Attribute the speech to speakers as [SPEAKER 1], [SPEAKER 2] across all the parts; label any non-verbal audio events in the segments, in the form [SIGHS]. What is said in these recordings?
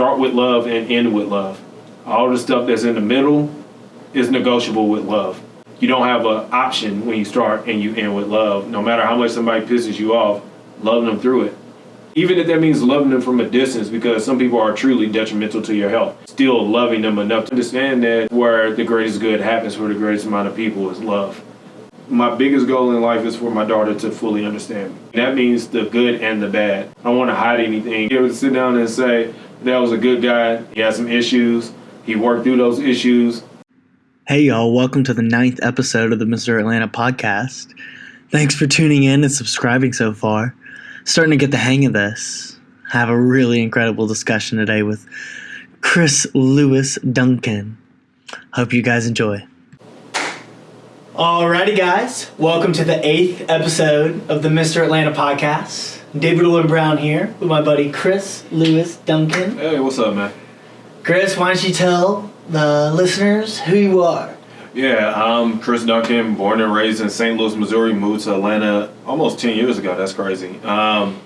[SPEAKER 1] start with love and end with love. All the stuff that's in the middle is negotiable with love. You don't have an option when you start and you end with love. No matter how much somebody pisses you off, love them through it. Even if that means loving them from a distance, because some people are truly detrimental to your health, still loving them enough to understand that where the greatest good happens for the greatest amount of people is love. My biggest goal in life is for my daughter to fully understand me. That means the good and the bad. I don't want to hide anything. Be able to sit down and say, that was a good guy. He had some issues. He worked through those issues.
[SPEAKER 2] Hey, y'all, welcome to the ninth episode of the Mr. Atlanta podcast. Thanks for tuning in and subscribing so far. Starting to get the hang of this. Have a really incredible discussion today with Chris Lewis Duncan. Hope you guys enjoy. Alrighty, guys, welcome to the eighth episode of the Mr. Atlanta podcast. David Owen Brown here with my buddy Chris Lewis Duncan.
[SPEAKER 1] Hey, what's up, man?
[SPEAKER 2] Chris, why don't you tell the listeners who you are?
[SPEAKER 1] Yeah, I'm Chris Duncan, born and raised in St. Louis, Missouri. Moved to Atlanta almost 10 years ago. That's crazy. Um,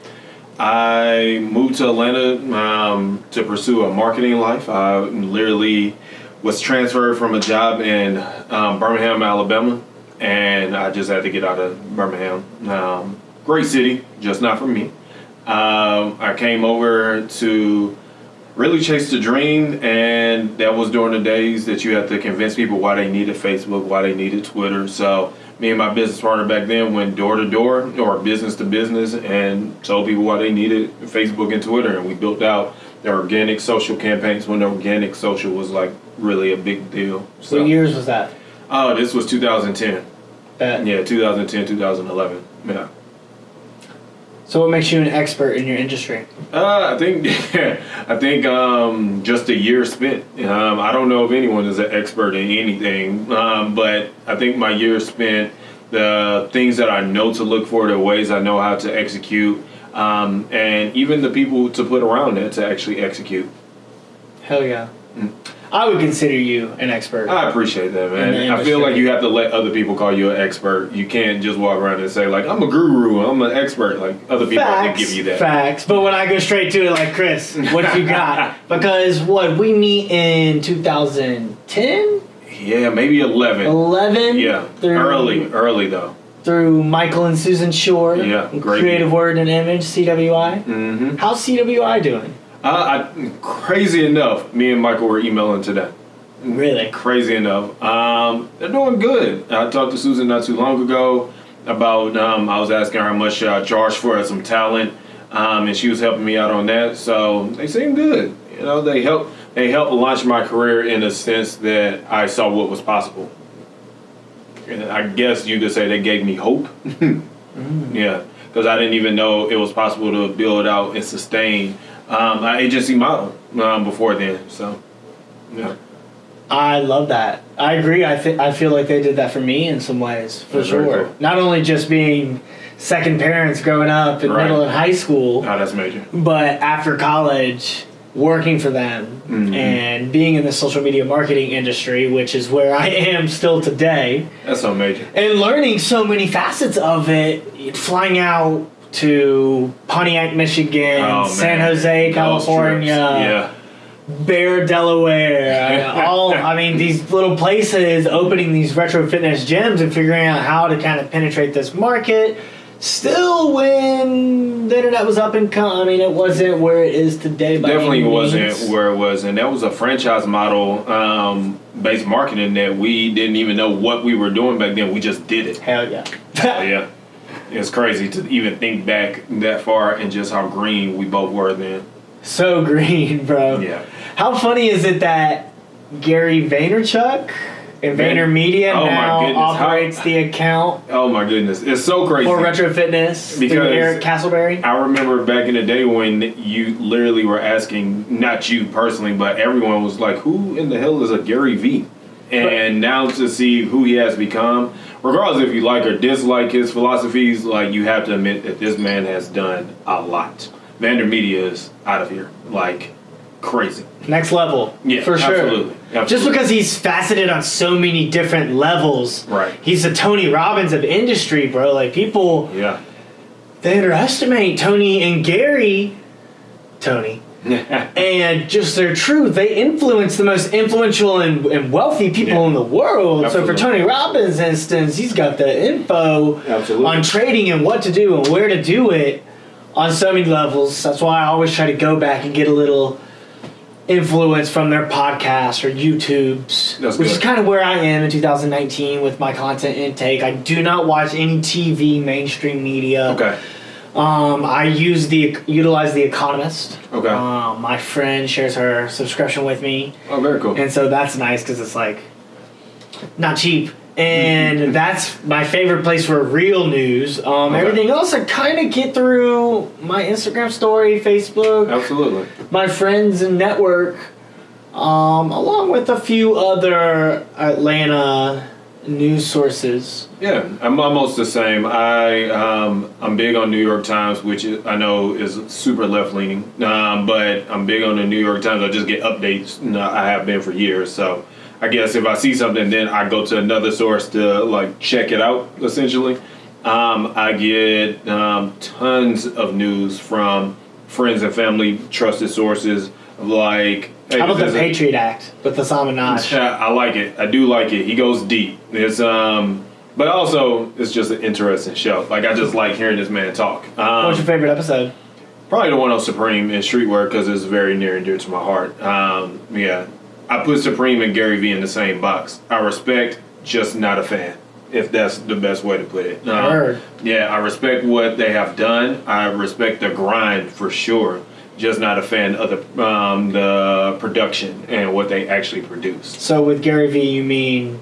[SPEAKER 1] I moved to Atlanta um, to pursue a marketing life. I literally was transferred from a job in um, Birmingham, Alabama, and I just had to get out of Birmingham. Um, great city, just not for me. Um, I came over to really chase the dream, and that was during the days that you had to convince people why they needed Facebook, why they needed Twitter. So me and my business partner back then went door to door or business to business and told people why they needed Facebook and Twitter, and we built out the organic social campaigns when organic social was like really a big deal.
[SPEAKER 2] So, what years was that?
[SPEAKER 1] Oh, this was 2010.
[SPEAKER 2] Uh,
[SPEAKER 1] Yeah, 2010, 2011. Yeah.
[SPEAKER 2] So, what makes you an expert in your industry?
[SPEAKER 1] Uh, I think [LAUGHS] I think um, just a year spent. Um, I don't know if anyone is an expert in anything, um, but I think my year spent the things that I know to look for, the ways I know how to execute, um, and even the people to put around it to actually execute.
[SPEAKER 2] Hell yeah. I would consider you an expert.
[SPEAKER 1] I appreciate that, man. I feel like you have to let other people call you an expert. You can't just walk around and say like I'm a guru, I'm an expert. Like other people give you that.
[SPEAKER 2] facts. But when I go straight to it, like Chris, what you got? [LAUGHS] because what we meet in 2010,
[SPEAKER 1] Yeah, maybe eleven.
[SPEAKER 2] 11,
[SPEAKER 1] Yeah,
[SPEAKER 2] through,
[SPEAKER 1] early, early though.
[SPEAKER 2] through Michael and Susan Shore.
[SPEAKER 1] Yeah, great
[SPEAKER 2] Creative. Word and Image, CWI.
[SPEAKER 1] Mm-hmm.
[SPEAKER 2] How's CWI doing?
[SPEAKER 1] Uh, I, crazy enough, me and Michael were emailing today.
[SPEAKER 2] Really?
[SPEAKER 1] Crazy enough, um, they're doing good. I talked to Susan not too long ago about. Um, I was asking her how much I charge for some talent, um, and she was helping me out on that. So they seem good. You know, they help. They helped launch my career in a sense that I saw what was possible. And I guess you could say they gave me hope. [LAUGHS] Yeah, because I didn't even know it was possible to build out and sustain um, an agency model um, before then. So, yeah.
[SPEAKER 2] I love that. I agree. I think I feel like they did that for me in some ways, for
[SPEAKER 1] That's
[SPEAKER 2] sure.
[SPEAKER 1] cool.
[SPEAKER 2] Not only just being second parents growing up in
[SPEAKER 1] Right.
[SPEAKER 2] middle and high school,
[SPEAKER 1] Oh, that's major.
[SPEAKER 2] but after college, working for them
[SPEAKER 1] Mhm.
[SPEAKER 2] and being in the social media marketing industry, which is where I am still today,
[SPEAKER 1] That's so major.
[SPEAKER 2] and learning so many facets of it, flying out to Pontiac, Michigan,
[SPEAKER 1] Oh,
[SPEAKER 2] San. Jose, California.
[SPEAKER 1] Yeah.
[SPEAKER 2] Bear, Delaware, [LAUGHS] all I mean these little places opening these retro fitness gyms and figuring out how to kind of penetrate this market. Still, when the internet was up and coming, I mean, it wasn't where it is today. By
[SPEAKER 1] Definitely wasn't where it was, and that was a franchise model um, based marketing that we didn't even know what we were doing back then. We just did it.
[SPEAKER 2] Hell yeah.
[SPEAKER 1] So, yeah, [LAUGHS] it's crazy to even think back that far and just how green we both were then.
[SPEAKER 2] so [LAUGHS] green, bro.
[SPEAKER 1] Yeah.
[SPEAKER 2] How funny is it that Gary Vaynerchuk and
[SPEAKER 1] Van-
[SPEAKER 2] Vayner Media
[SPEAKER 1] Oh my
[SPEAKER 2] now
[SPEAKER 1] goodness, how-
[SPEAKER 2] operates the account
[SPEAKER 1] Oh my goodness, it's so crazy.
[SPEAKER 2] for Retro Fitness
[SPEAKER 1] Because-
[SPEAKER 2] Eric Castleberry?
[SPEAKER 1] I remember back in the day when you literally were asking, not you personally, but everyone was like, who in the hell is a Gary Vee? And now to see who he has become, regardless if you like or dislike his philosophies, like you have to admit that this man has done a lot. Vayner Media is out of here. Like crazy.
[SPEAKER 2] Next level.
[SPEAKER 1] Yeah,
[SPEAKER 2] for sure.
[SPEAKER 1] absolutely.
[SPEAKER 2] Just because he's faceted on so many different levels.
[SPEAKER 1] Right.
[SPEAKER 2] He's the Tony Robbins of industry, bro. Like people
[SPEAKER 1] Yeah.
[SPEAKER 2] they underestimate Tony and Gary Tony [LAUGHS] and just their truth. They influence the most influential and, and wealthy people
[SPEAKER 1] Yeah.
[SPEAKER 2] in the world. So for Tony Robbins, instance, he's got the info
[SPEAKER 1] Absolutely.
[SPEAKER 2] on trading and what to do and where to do it on so many levels. That's why I always try to go back and get a little influence from their podcasts or YouTubes,
[SPEAKER 1] That's
[SPEAKER 2] which is kind of where I am in 2019 with my content intake. I do not watch any TV mainstream media.
[SPEAKER 1] Okay.
[SPEAKER 2] Um, I use the utilize the Economist.
[SPEAKER 1] Okay.
[SPEAKER 2] Um, my friend shares her subscription with me,
[SPEAKER 1] Oh, very cool.
[SPEAKER 2] and so that's nice because it's like not cheap. And that's my favorite place for real news. Um,
[SPEAKER 1] Okay.
[SPEAKER 2] Everything else I kind of get through my Instagram story, Facebook,
[SPEAKER 1] Absolutely.
[SPEAKER 2] my friends and network, um, along with a few other Atlanta news sources.
[SPEAKER 1] Yeah, I'm almost the same. I um, I'm big on New York Times, which I know is super left leaning, um, but I'm big on the New York Times. I just get updates. I have been for years, so I guess if I see something, then I go to another source to like check it out. Essentially, um, I get um, tons of news from friends and family, trusted sources. Like, hey,
[SPEAKER 2] How about the Patriot Act with the
[SPEAKER 1] yeah, I like it. I do like it. He goes deep. It's um, but also it's just an interesting show. Like I just like hearing this man talk. Um,
[SPEAKER 2] What's your favorite episode?
[SPEAKER 1] probably the one on Supreme and Streetwear because it's very near and dear to my heart. Um, yeah, I put Supreme and Gary Vee in the same box. I respect, just not a fan. If that's the best way to put it. Um,
[SPEAKER 2] Heard.
[SPEAKER 1] Yeah, I respect what they have done. I respect the grind for sure. Just not a fan of the um, the production and what they actually produce.
[SPEAKER 2] So with Gary Vee, you mean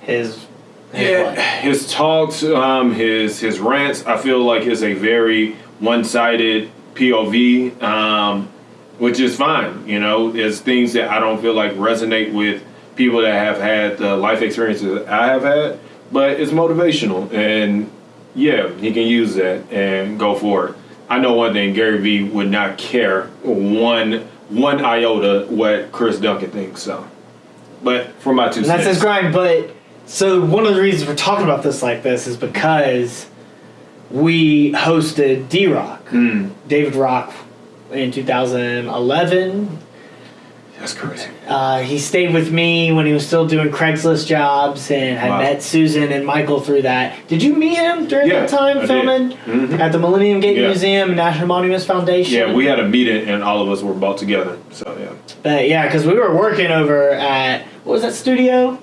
[SPEAKER 2] his? his
[SPEAKER 1] Yeah, his talks, um, his his rants, I feel like is a very one-sided POV, um, which is fine. You know, there's things that I don't feel like resonate with people that have had the life experiences I have had, but it's motivational, and yeah, he can use that and go for it. I know one thing: Gary Vee would not care one one iota what Chris Duncan thinks. So, but for my two
[SPEAKER 2] And that's
[SPEAKER 1] cents,
[SPEAKER 2] his grind. But so one of the reasons we're talking about this like this is because we hosted D Rock,
[SPEAKER 1] Mm,
[SPEAKER 2] David Rock, in 2011.
[SPEAKER 1] That's crazy.
[SPEAKER 2] Uh, he stayed with me when he was still doing Craigslist jobs and
[SPEAKER 1] Wow.
[SPEAKER 2] met Susan and Michael through that. Did you meet him during
[SPEAKER 1] Yeah,
[SPEAKER 2] that time
[SPEAKER 1] I
[SPEAKER 2] filming
[SPEAKER 1] Mhm.
[SPEAKER 2] at the Millennium Gate
[SPEAKER 1] Yeah.
[SPEAKER 2] Museum, National Monuments Foundation?
[SPEAKER 1] Yeah, we had a meeting and all of us were brought together. So yeah.
[SPEAKER 2] But yeah, because we were working over at what was that studio?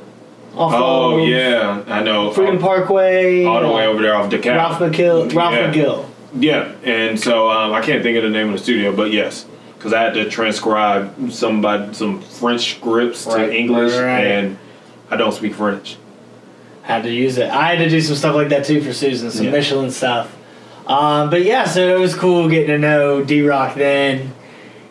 [SPEAKER 2] Off
[SPEAKER 1] Oh
[SPEAKER 2] of
[SPEAKER 1] yeah, I know.
[SPEAKER 2] Freedom Parkway.
[SPEAKER 1] all the way over there off DeKalb.
[SPEAKER 2] Ralph McGill. Ralph
[SPEAKER 1] yeah.
[SPEAKER 2] McGill.
[SPEAKER 1] Yeah, and so um, I can't think of the name of the studio, but yes, because I had to transcribe somebody some French scripts
[SPEAKER 2] Right,
[SPEAKER 1] to English,
[SPEAKER 2] right.
[SPEAKER 1] and I don't speak French.
[SPEAKER 2] Had to use it. I had to do some stuff like that too for Susan, some
[SPEAKER 1] Yeah.
[SPEAKER 2] Michelin stuff. Um, but yeah, so it was cool getting to know D Rock then.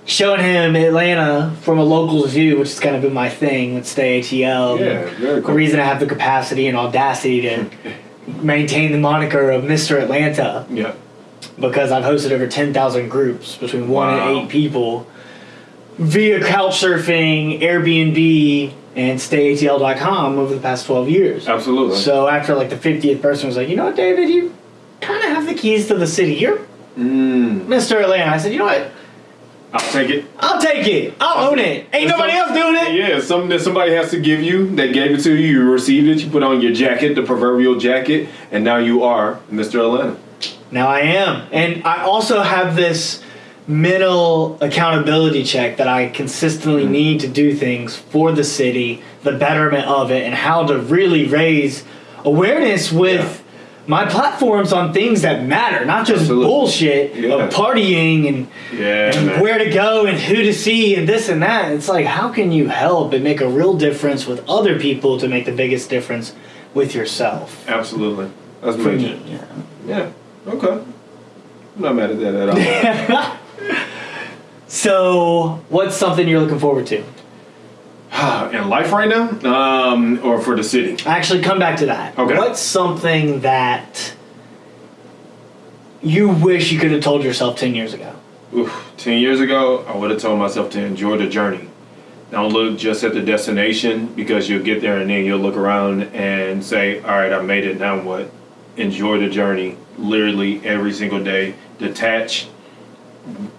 [SPEAKER 2] Showing him Atlanta from a local's view, which has kind of been my thing with Stay ATL.
[SPEAKER 1] Yeah, very
[SPEAKER 2] The
[SPEAKER 1] cool.
[SPEAKER 2] reason I have the capacity and audacity to [LAUGHS] maintain the moniker of Mr. Atlanta
[SPEAKER 1] Yeah,
[SPEAKER 2] because I've hosted over 10,000 groups between one
[SPEAKER 1] Wow.
[SPEAKER 2] and eight people via couchsurfing, Airbnb, and stayatl.com over the past 12 years.
[SPEAKER 1] absolutely.
[SPEAKER 2] So after like the 50th person was like, you know what, David, you kind of have the keys to the city. You're
[SPEAKER 1] mm,
[SPEAKER 2] Mr. Atlanta. I said, you know what?
[SPEAKER 1] I'll take it.
[SPEAKER 2] I'll take it. I'll own it. Ain't nobody
[SPEAKER 1] some-
[SPEAKER 2] else doing it.
[SPEAKER 1] Yeah, something that somebody has to give you. They gave it to you. You received it. You put on your jacket, the proverbial jacket, and now you are Mr. Atlanta.
[SPEAKER 2] Now I am. And I also have this mental accountability check that I consistently mm-hmm. need to do things for the city, the betterment of it, and how to really raise awareness with my platforms on things that matter, not just
[SPEAKER 1] Absolutely.
[SPEAKER 2] bullshit
[SPEAKER 1] Yeah.
[SPEAKER 2] of partying and,
[SPEAKER 1] Yeah,
[SPEAKER 2] and where to go and who to see and this and that. It's like, how can you help and make a real difference with other people to make the biggest difference with yourself?
[SPEAKER 1] Absolutely. That's major.
[SPEAKER 2] me, yeah.
[SPEAKER 1] Yeah. Okay. I'm not mad at that at all. [LAUGHS]
[SPEAKER 2] So, what's something you're looking forward to? [SIGHS]
[SPEAKER 1] In life right now, um, or for the city?
[SPEAKER 2] Actually, come back to that.
[SPEAKER 1] Okay.
[SPEAKER 2] What's something that you wish you could have told yourself 10 years ago?
[SPEAKER 1] Oof, Ten years ago, I would have told myself to enjoy the journey. Don't look just at the destination because you'll get there and then you'll look around and say, "All right, I made it. Now what?" Enjoy the journey, literally every single day. Detach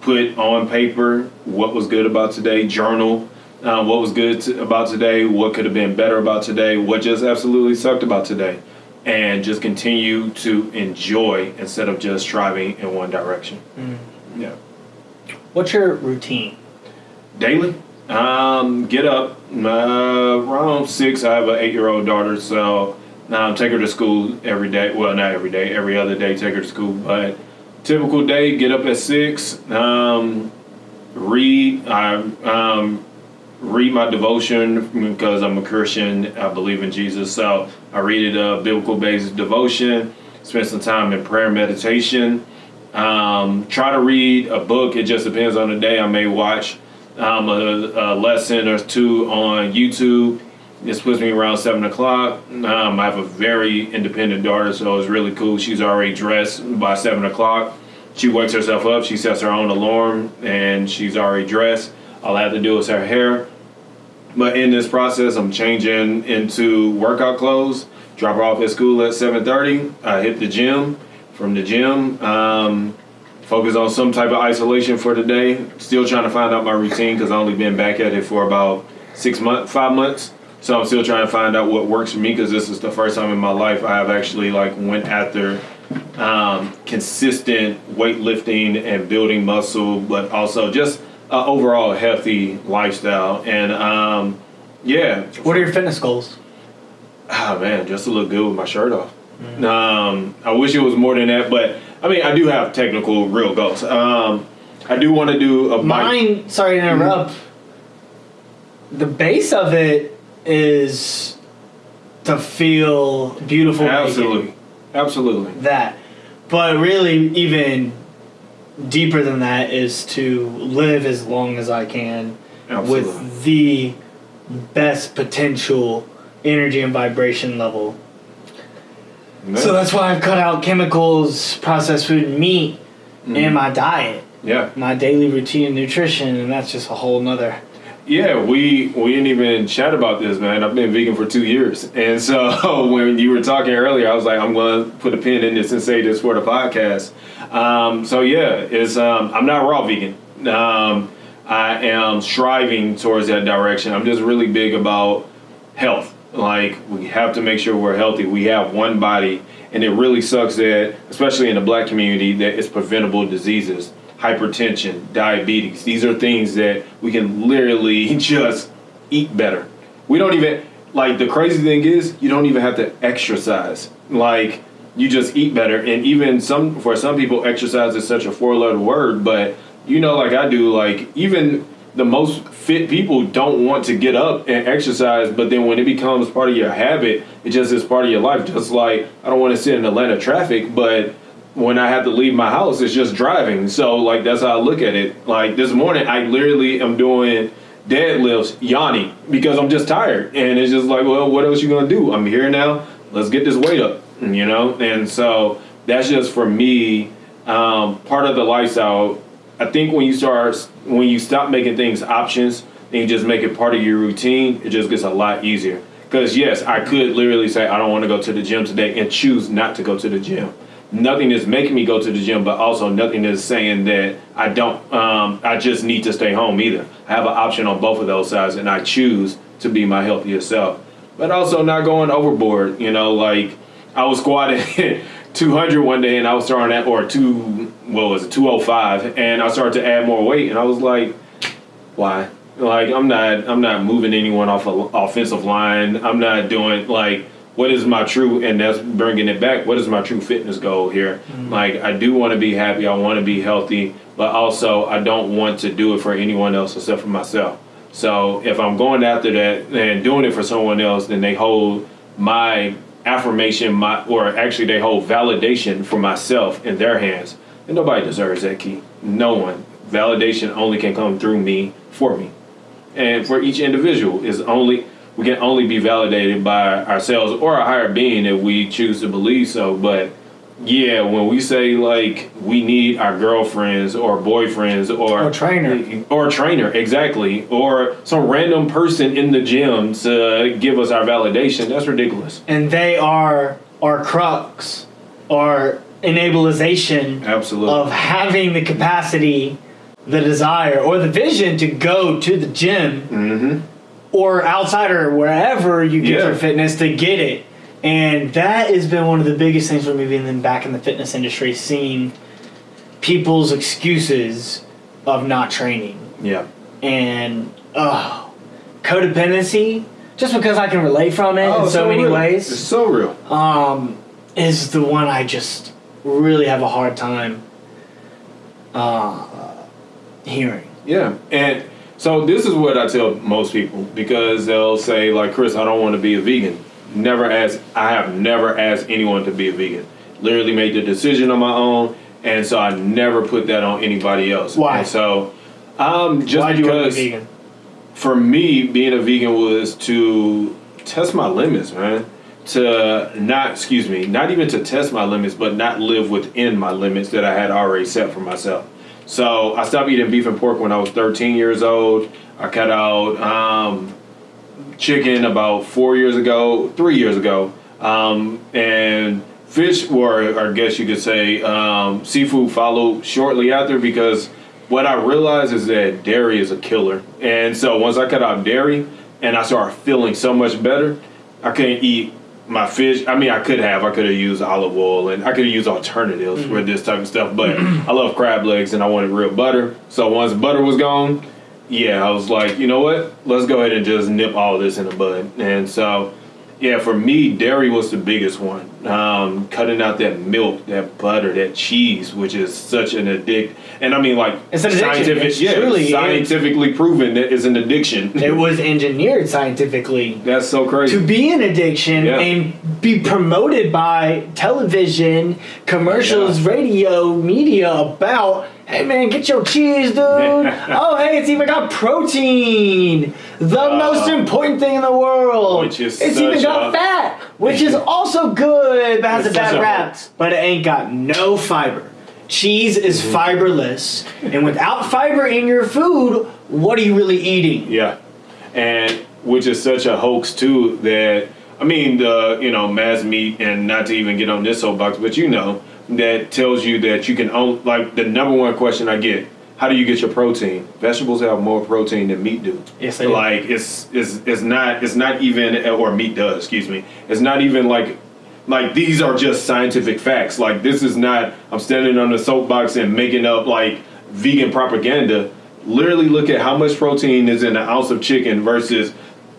[SPEAKER 1] put on paper what was good about today, journal uh, what was good to, about today, what could have been better about today, what just absolutely sucked about today, and just continue to enjoy instead of just striving in one direction. Yeah.
[SPEAKER 3] What's your routine?
[SPEAKER 1] Daily, um, get up uh, around six. I have an eight-year-old daughter, so um, take her to school every day. Well, not every day, every other day. Take her to school, but typical day: get up at six, um, read. I um, read my devotion because I'm a Christian. I believe in Jesus, so I read it a biblical-based devotion. Spend some time in prayer, meditation. Um, try to read a book. It just depends on the day. I may watch um, a, a lesson or two on YouTube. This puts me around seven o'clock. Um, I have a very independent daughter, so it's really cool. She's already dressed by seven o'clock. She wakes herself up. She sets her own alarm, and she's already dressed. All I have to do is her hair. But in this process, I'm changing into workout clothes. Drop her off at school at 7:30. I hit the gym. From the gym, um, focus on some type of isolation for the day. Still trying to find out my routine because I've only been back at it for about six months, five months. So I'm still trying to find out what works for me because this is the first time in my life I have actually like went after um, consistent weightlifting and building muscle, but also just uh, overall healthy lifestyle. And um, yeah,
[SPEAKER 3] What are your fitness goals?
[SPEAKER 1] ah man, just to look good with my shirt off. Um, I wish it was more than that, but I mean, I do have technical real goals. Um, I do want to do a bike.
[SPEAKER 3] Mine, sorry to interrupt. The base of it is to feel beautiful.
[SPEAKER 1] Absolutely, absolutely.
[SPEAKER 3] that. But really, even deeper than that is to live as long as I can
[SPEAKER 1] Absolutely.
[SPEAKER 3] with the best potential energy and vibration level. So that's why I've cut out chemicals, processed food, and meat in mm-hmm. my diet,
[SPEAKER 1] yeah,
[SPEAKER 3] my daily routine and nutrition, and that's just a whole nother.
[SPEAKER 1] Yeah. We we didn't even chat about this, man. I've been vegan for two years, and so [LAUGHS] when you were talking earlier, I was like, I'm going to put a pin in this and say this for the podcast. Um, so yeah, it's um, I'm not raw vegan. Um, I am striving towards that direction. I'm just really big about health. Like we have to make sure we're healthy. We have one body, and it really sucks that, especially in the black community, that it's preventable diseases, hypertension, diabetes. These are things that we can literally [LAUGHS] just eat better. We don't even like the crazy thing is you don't even have to exercise. Like you just eat better, and even some for some people, exercise is such a four-letter word, but you know, like I do, like even the most fit people don't want to get up and exercise, but then when it becomes part of your habit, it just is part of your life. Just like I don't want to sit in Atlanta traffic, but when I have to leave my house, it's just driving. So like that's how I look at it. Like this morning, I literally am doing deadlifts, yawning because I'm just tired, and it's just like, well, what else you gonna do? I'm here now. Let's get this weight up, you know. And so that's just for me um, part of the lifestyle. I think when you start, when you stop making things options and you just make it part of your routine, it just gets a lot easier. Because yes, I could literally say I don't want to go to the gym today and choose not to go to the gym. Nothing is making me go to the gym, but also nothing is saying that I don't. Um, I just need to stay home either. I have an option on both of those sides, and I choose to be my healthiest self. But also not going overboard. You know, like I was squatting [LAUGHS] 200 one day, and I was starting at or two. What was it? 205, and I started to add more weight, and I was like, why? Like I'm not I'm not moving anyone off a offensive line. I'm not doing like what is my true and that's bringing it back. What is my true fitness goal here? Mm-hmm. Like I do want to be happy. I want to be healthy, but also I don't want to do it for anyone else except for myself. So if I'm going after that and doing it for someone else, then they hold my affirmation, my or actually they hold validation for myself in their hands. And nobody deserves that key. No one. Validation only can come through me for me and for each individual is only we can only be validated by ourselves or a higher being if we choose to believe so but yeah when we say like we need our girlfriends or boyfriends or
[SPEAKER 3] Or trainer.
[SPEAKER 1] or trainer exactly or some random person in the gym to give us our validation that's ridiculous
[SPEAKER 3] And they are our crux, our
[SPEAKER 2] enablization
[SPEAKER 1] Absolutely.
[SPEAKER 2] of having the capacity, the desire, or the vision to go to the gym
[SPEAKER 1] mm-hmm.
[SPEAKER 2] Or outside or wherever you get
[SPEAKER 1] Yeah.
[SPEAKER 2] your fitness to get it. And that has been one of the biggest things for me being back in the fitness industry, seeing people's excuses of not training.
[SPEAKER 1] Yeah.
[SPEAKER 2] And oh, codependency, just because I can relate from it in so, many
[SPEAKER 1] real.
[SPEAKER 2] ways
[SPEAKER 1] It's so real.
[SPEAKER 2] um, is the one I just really have a hard time uh, hearing.
[SPEAKER 1] Yeah, and so this is what I tell most people because they'll say like, Chris, I don't want to be a vegan. Never ask. I have never asked anyone to be a vegan. Literally made the decision on my own, and so I never put that on anybody else.
[SPEAKER 2] Why?
[SPEAKER 1] And so, um, just
[SPEAKER 2] Why do you want to
[SPEAKER 1] because
[SPEAKER 2] be vegan?
[SPEAKER 1] for me, being a vegan was to test my limits, man. To not, excuse me, not even to test my limits, but not live within my limits that I had already set for myself. So I stopped eating beef and pork when I was 13 years old. I cut out um, chicken about four years ago, three years ago, um, and fish, or I guess you could say um, seafood, followed shortly after because what I realized is that dairy is a killer. And so once I cut out dairy and I started feeling so much better, I couldn't eat my fish. I mean, I could have. I could have used olive oil and I could have used alternatives for this type of stuff. But I love crab legs and I wanted real butter. So once butter was gone, yeah, I was like, you know what? Let's go ahead and just nip all this in the bud. And so, yeah, for me, dairy was the biggest one. Um, cutting out that milk, that butter, that cheese, which is such an addict. And I mean, like
[SPEAKER 2] It's an addiction.
[SPEAKER 1] scientific,
[SPEAKER 2] It's
[SPEAKER 1] yeah,
[SPEAKER 2] truly-
[SPEAKER 1] scientifically proven that it's an addiction.
[SPEAKER 2] It was engineered scientifically
[SPEAKER 1] That's so crazy.
[SPEAKER 2] to be an addiction
[SPEAKER 1] Yeah.
[SPEAKER 2] and be promoted by television, commercials,
[SPEAKER 1] Yeah.
[SPEAKER 2] radio, media about, hey man, get your cheese, dude. [LAUGHS] oh, hey, it's even got protein, the most important thing in the world.
[SPEAKER 1] Uh, Which is
[SPEAKER 2] it's even got fat, which is [LAUGHS] also good, but has a bad rap. But it ain't got no fiber. Cheese is
[SPEAKER 1] Mm-hmm.
[SPEAKER 2] fiberless, and without fiber in your food, what are you really eating?
[SPEAKER 1] Yeah, and which is such a hoax too that I mean the you know mass meat and not to even get on this soapbox, but you know that tells you that you can own like the number one question I get. How do you get your protein? Vegetables have more protein than meat do.
[SPEAKER 2] Yes, they do.
[SPEAKER 1] Like it's it's it's not it's not even or meat does. Excuse me. It's not even like like these are just scientific facts. Like this is not I'm standing on the soapbox and making up like vegan propaganda. Literally look at how much protein is in an ounce of chicken versus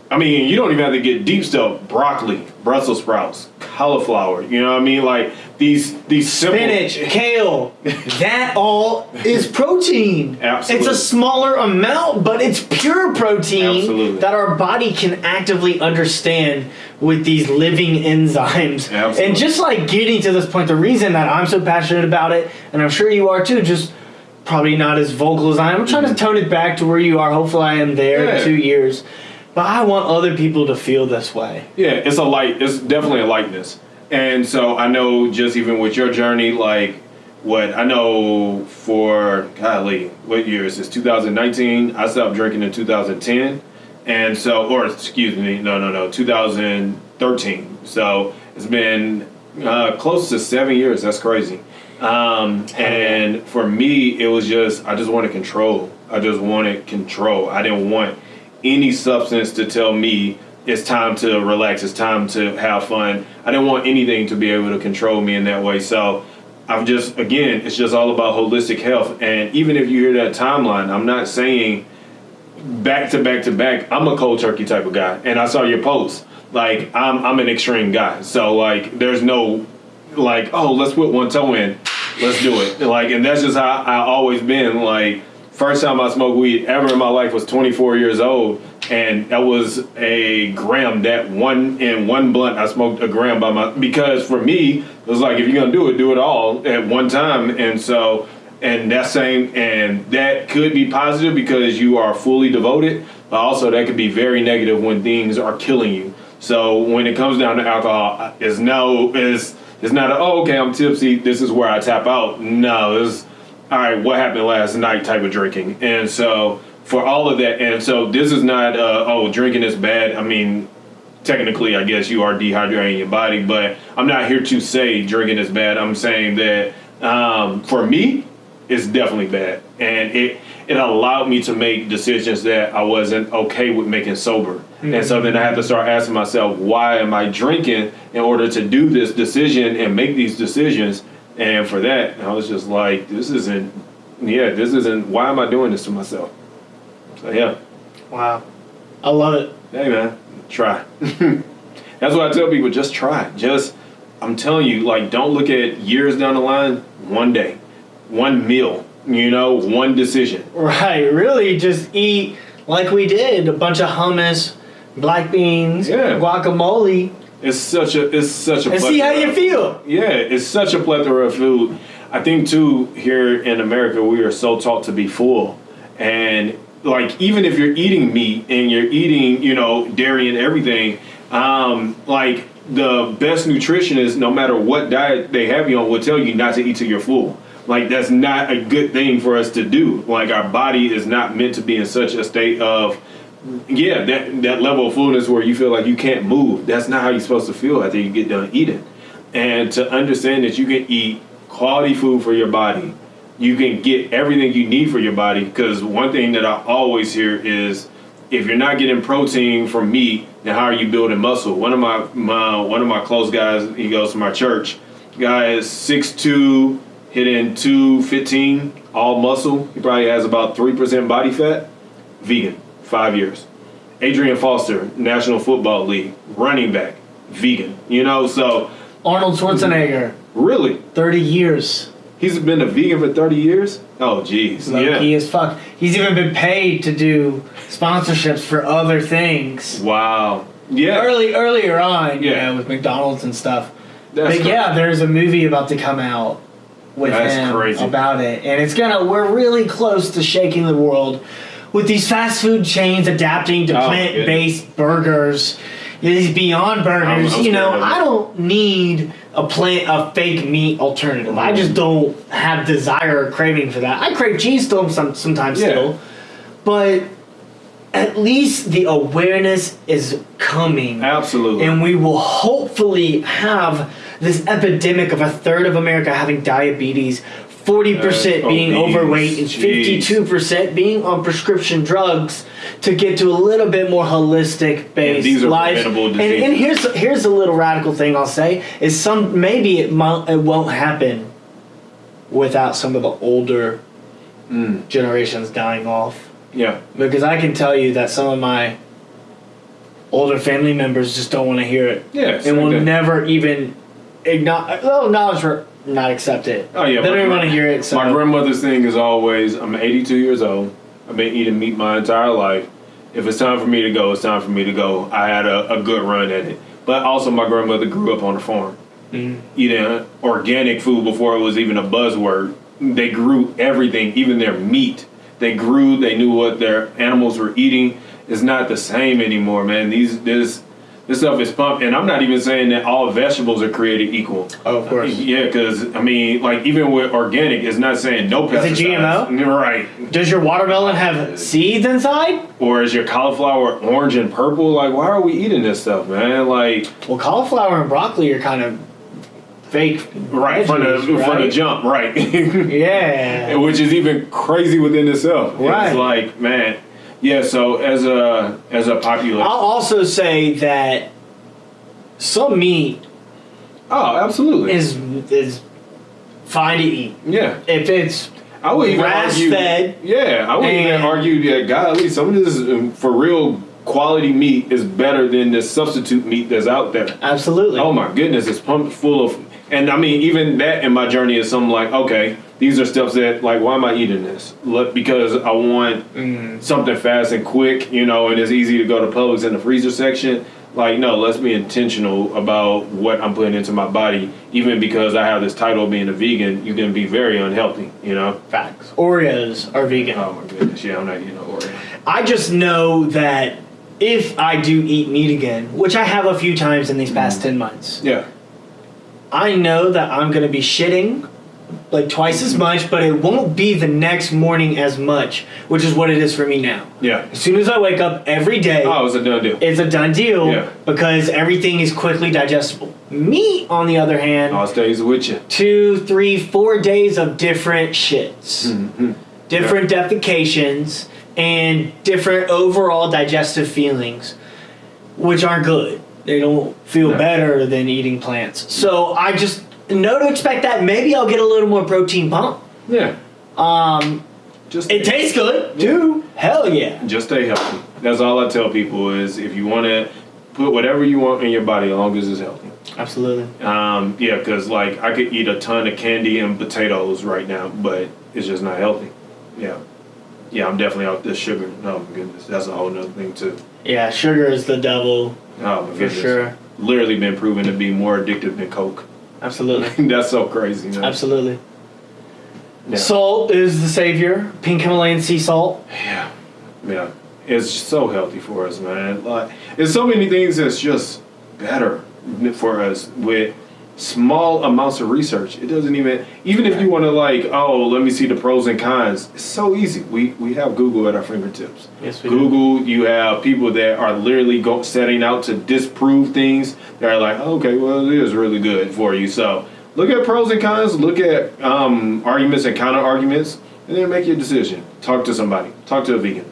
[SPEAKER 1] I mean, you don't even have to get deep stuff. Broccoli, Brussels sprouts, cauliflower. You know what I mean? Like these these simple
[SPEAKER 2] spinach, [LAUGHS] kale, that all is protein.
[SPEAKER 1] Absolutely.
[SPEAKER 2] It's a smaller amount, but it's pure protein
[SPEAKER 1] Absolutely.
[SPEAKER 2] that our body can actively understand with these living enzymes.
[SPEAKER 1] Absolutely.
[SPEAKER 2] And just like getting to this point, the reason that I'm so passionate about it, and I'm sure you are too, just probably not as vocal as I am. I'm trying to tone it back to where you are. Hopefully, I am there
[SPEAKER 1] Mm-hmm. Yeah.
[SPEAKER 2] in two years. But I want other people to feel this way.
[SPEAKER 1] Yeah, it's a light. It's definitely a lightness. And so I know just even with your journey, like what I know for golly, what year is this? 2019. I stopped drinking in 2010, and so or excuse me, no, no, no, 2013. So it's been uh, close to seven years. That's crazy. Um, and for me, it was just I just wanted control. I just wanted control. I didn't want any substance to tell me it's time to relax, it's time to have fun. I didn't want anything to be able to control me in that way. So I'm just, again, it's just all about holistic health. And even if you hear that timeline, I'm not saying back to back to back, I'm a cold turkey type of guy. And I saw your post. Like, I'm, I'm an extreme guy. So, like, there's no, like, oh, let's put one toe in, let's do it. Like, and that's just how I always been. Like, first time I smoked weed ever in my life was 24 years old, and that was a gram. That one in one blunt, I smoked a gram by my because for me it was like if you're gonna do it, do it all at one time. And so, and that same and that could be positive because you are fully devoted, but also that could be very negative when things are killing you. So when it comes down to alcohol, it's no it's it's not a, oh okay I'm tipsy. This is where I tap out. No, it's all right, what happened last night type of drinking. And so for all of that, and so this is not, uh, oh, drinking is bad. I mean, technically, I guess you are dehydrating your body, but I'm not here to say drinking is bad. I'm saying that um, for me, it's definitely bad, and it it allowed me to make decisions that I wasn't okay with making sober. And so then I had to start asking myself, why am I drinking in order to do this decision and make these decisions? And for that, I was just like, this isn't, yeah, this isn't, why am I doing this to myself? So yeah,
[SPEAKER 2] Wow. I love it.
[SPEAKER 1] hey man, try. [LAUGHS] That's what I tell people, just try. Just, I'm telling you, like, don't look at years down the line, one day, one meal, you know, one decision.
[SPEAKER 2] Right. Really, just eat like we did a bunch of hummus, black beans,
[SPEAKER 1] Yeah.
[SPEAKER 2] guacamole,
[SPEAKER 1] It's such a, it's such a
[SPEAKER 2] and see how you feel.
[SPEAKER 1] Yeah, it's such a plethora of food. I think too here in America we are so taught to be full, and like even if you're eating meat and you're eating you know dairy and everything, um, like the best nutritionists, no matter what diet they have you on, will tell you not to eat till you're full. Like that's not a good thing for us to do. Like our body is not meant to be in such a state of yeah, that that level of fullness where you feel like you can't move. That's not how you're supposed to feel after you get done eating. And to understand that you can eat quality food for your body, you can get everything you need for your body. Because one thing that I always hear is, if you're not getting protein from meat, then how are you building muscle? One of my, my one of my close guys, he goes to my church. Guy is 6'2", hitting 215, all muscle. He probably has about three percent body fat. Vegan, five years. Arian Foster, National Football League, running back, vegan. You know, so
[SPEAKER 2] Arnold Schwarzenegger,
[SPEAKER 1] really,
[SPEAKER 2] 30 years.
[SPEAKER 1] he's been a vegan for 30 years? Oh, jeez. Yeah.
[SPEAKER 2] key as fuck. He's even been paid to do sponsorships for other things.
[SPEAKER 1] Wow. Yeah.
[SPEAKER 2] Early earlier on, yeah,
[SPEAKER 1] Yeah.
[SPEAKER 2] with McDonald's and stuff.
[SPEAKER 1] That's
[SPEAKER 2] but yeah, there's a movie about to come out with
[SPEAKER 1] That's
[SPEAKER 2] him
[SPEAKER 1] crazy.
[SPEAKER 2] about it, and it's gonna. We're really close to shaking the world with these fast food chains adapting to
[SPEAKER 1] Oh,
[SPEAKER 2] plant-based burgers. These Beyond Burgers,
[SPEAKER 1] I'm
[SPEAKER 2] you know,
[SPEAKER 1] scared of it.
[SPEAKER 2] I don't need a plant a fake meat alternative. I just don't have desire or craving for that. I crave cheese still some, sometimes
[SPEAKER 1] Yeah.
[SPEAKER 2] still, but at least the awareness is coming
[SPEAKER 1] Absolutely.
[SPEAKER 2] and we will hopefully have this epidemic of a third of America having diabetes, 40%
[SPEAKER 1] Uh,
[SPEAKER 2] being
[SPEAKER 1] obese,
[SPEAKER 2] overweight, and 52% being on prescription drugs to get to a little bit more holistic based
[SPEAKER 1] are
[SPEAKER 2] life. And, and here's here's a little radical thing I'll say is some maybe it might, it won't happen without some of the older
[SPEAKER 1] Mm.
[SPEAKER 2] generations dying off
[SPEAKER 1] yeah.
[SPEAKER 2] because I can tell you that some of my older family members just don't want to hear it
[SPEAKER 1] Yeah.
[SPEAKER 2] and will never even acknowledge, well, acknowledge not accept it.
[SPEAKER 1] Oh, yeah.
[SPEAKER 2] they don't even want to hear it. So
[SPEAKER 1] My grandmother's thing is always I'm 82 years old. I've been eating meat my entire life. If it's time for me to go, it's time for me to go. I had a, a good run at it. But also, my grandmother grew up on a farm,
[SPEAKER 2] Mm.
[SPEAKER 1] eating organic food before it was even a buzzword. They grew everything, even their meat. They grew. They knew what their animals were eating. It's not the same anymore, man. These this this stuff is pumped, and I'm not even saying that all vegetables are created equal.
[SPEAKER 2] Oh, of course.
[SPEAKER 1] Yeah, because I mean, like even with organic, it's not saying no pesticides.
[SPEAKER 2] Is it GMO?
[SPEAKER 1] Right.
[SPEAKER 2] does your watermelon have seeds inside?
[SPEAKER 1] Or is your cauliflower orange and purple? Like, why are we eating this stuff, man? Like,
[SPEAKER 2] Well, cauliflower and broccoli are kind of fake.
[SPEAKER 1] right from the
[SPEAKER 2] veggies,
[SPEAKER 1] from the jump, right? [LAUGHS]
[SPEAKER 2] Yeah.
[SPEAKER 1] Which is even crazy within itself.
[SPEAKER 2] Right.
[SPEAKER 1] It's like, man, yeah. So as a as a population,
[SPEAKER 2] I'll also say that some meat
[SPEAKER 1] oh, absolutely,
[SPEAKER 2] is is fine to eat
[SPEAKER 1] yeah.
[SPEAKER 2] if it's
[SPEAKER 1] I would even argue,
[SPEAKER 2] Grass-fed
[SPEAKER 1] yeah, I would even argue that golly, some of this um, for real quality meat is better than the substitute meat that's out there.
[SPEAKER 2] absolutely.
[SPEAKER 1] Oh my goodness, it's pumped full of, and I mean, even that in my journey is something like, okay, these are steps that, like, why am I eating this? Look, because I want
[SPEAKER 2] Mm.
[SPEAKER 1] something fast and quick, you know, and it's easy to go to Publix in the freezer section. Like, no, let's be intentional about what I'm putting into my body. Even because I have this title of being a vegan, you can be very unhealthy, you know.
[SPEAKER 2] Facts. Oreos are vegan.
[SPEAKER 1] Oh my goodness, yeah, I'm not eating no Oreo.
[SPEAKER 2] I just know that if I do eat meat again, which I have a few times in these
[SPEAKER 1] Mm.
[SPEAKER 2] past 10 months,
[SPEAKER 1] Yeah,
[SPEAKER 2] I know that I'm going to be shitting like twice as much, but it won't be the next morning as much, which is what it is for me now.
[SPEAKER 1] Yeah.
[SPEAKER 2] As soon as I wake up every day,
[SPEAKER 1] Oh, it's a done deal.
[SPEAKER 2] it's a done deal
[SPEAKER 1] Yeah.
[SPEAKER 2] because everything is quickly digestible. Meat, on the other hand,
[SPEAKER 1] All stays with you.
[SPEAKER 2] two, three, four days of different shits,
[SPEAKER 1] Mhm.
[SPEAKER 2] different defecations, and different overall digestive feelings, which aren't good. They don't feel
[SPEAKER 1] No.
[SPEAKER 2] better than eating plants. So I just know to expect that. Maybe I'll get a little more protein pump.
[SPEAKER 1] Yeah.
[SPEAKER 2] Um,
[SPEAKER 1] Just
[SPEAKER 2] it tastes good too. Hell yeah.
[SPEAKER 1] just stay healthy. That's all I tell people is if you want to put whatever you want in your body, as long as it's healthy.
[SPEAKER 2] Absolutely.
[SPEAKER 1] Um, yeah, because like I could eat a ton of candy and potatoes right now, but it's just not healthy. Yeah, yeah, I'm definitely out this sugar. Oh my goodness, that's a whole nother thing too.
[SPEAKER 2] Yeah, sugar is the devil
[SPEAKER 1] Oh my
[SPEAKER 2] for sure.
[SPEAKER 1] literally been proven to be more addictive than Coke.
[SPEAKER 2] Absolutely. [LAUGHS]
[SPEAKER 1] that's so crazy. Man.
[SPEAKER 2] Absolutely.
[SPEAKER 1] Yeah.
[SPEAKER 2] Salt is the savior. Pink Himalayan sea salt.
[SPEAKER 1] Yeah, yeah, it's so healthy for us, man. Like, there's so many things that's just better for us with small amounts of research. It doesn't even, even if you want to like, oh, let me see the pros and cons. It's so easy. We we have Google at our fingertips.
[SPEAKER 2] Yes, we do.
[SPEAKER 1] Google, you have people that are literally go, setting out to disprove things. They're like, okay, well, it is really good for you. So look at pros and cons. Look at um, arguments and counter arguments, and then make your decision. Talk to somebody. Talk to a vegan.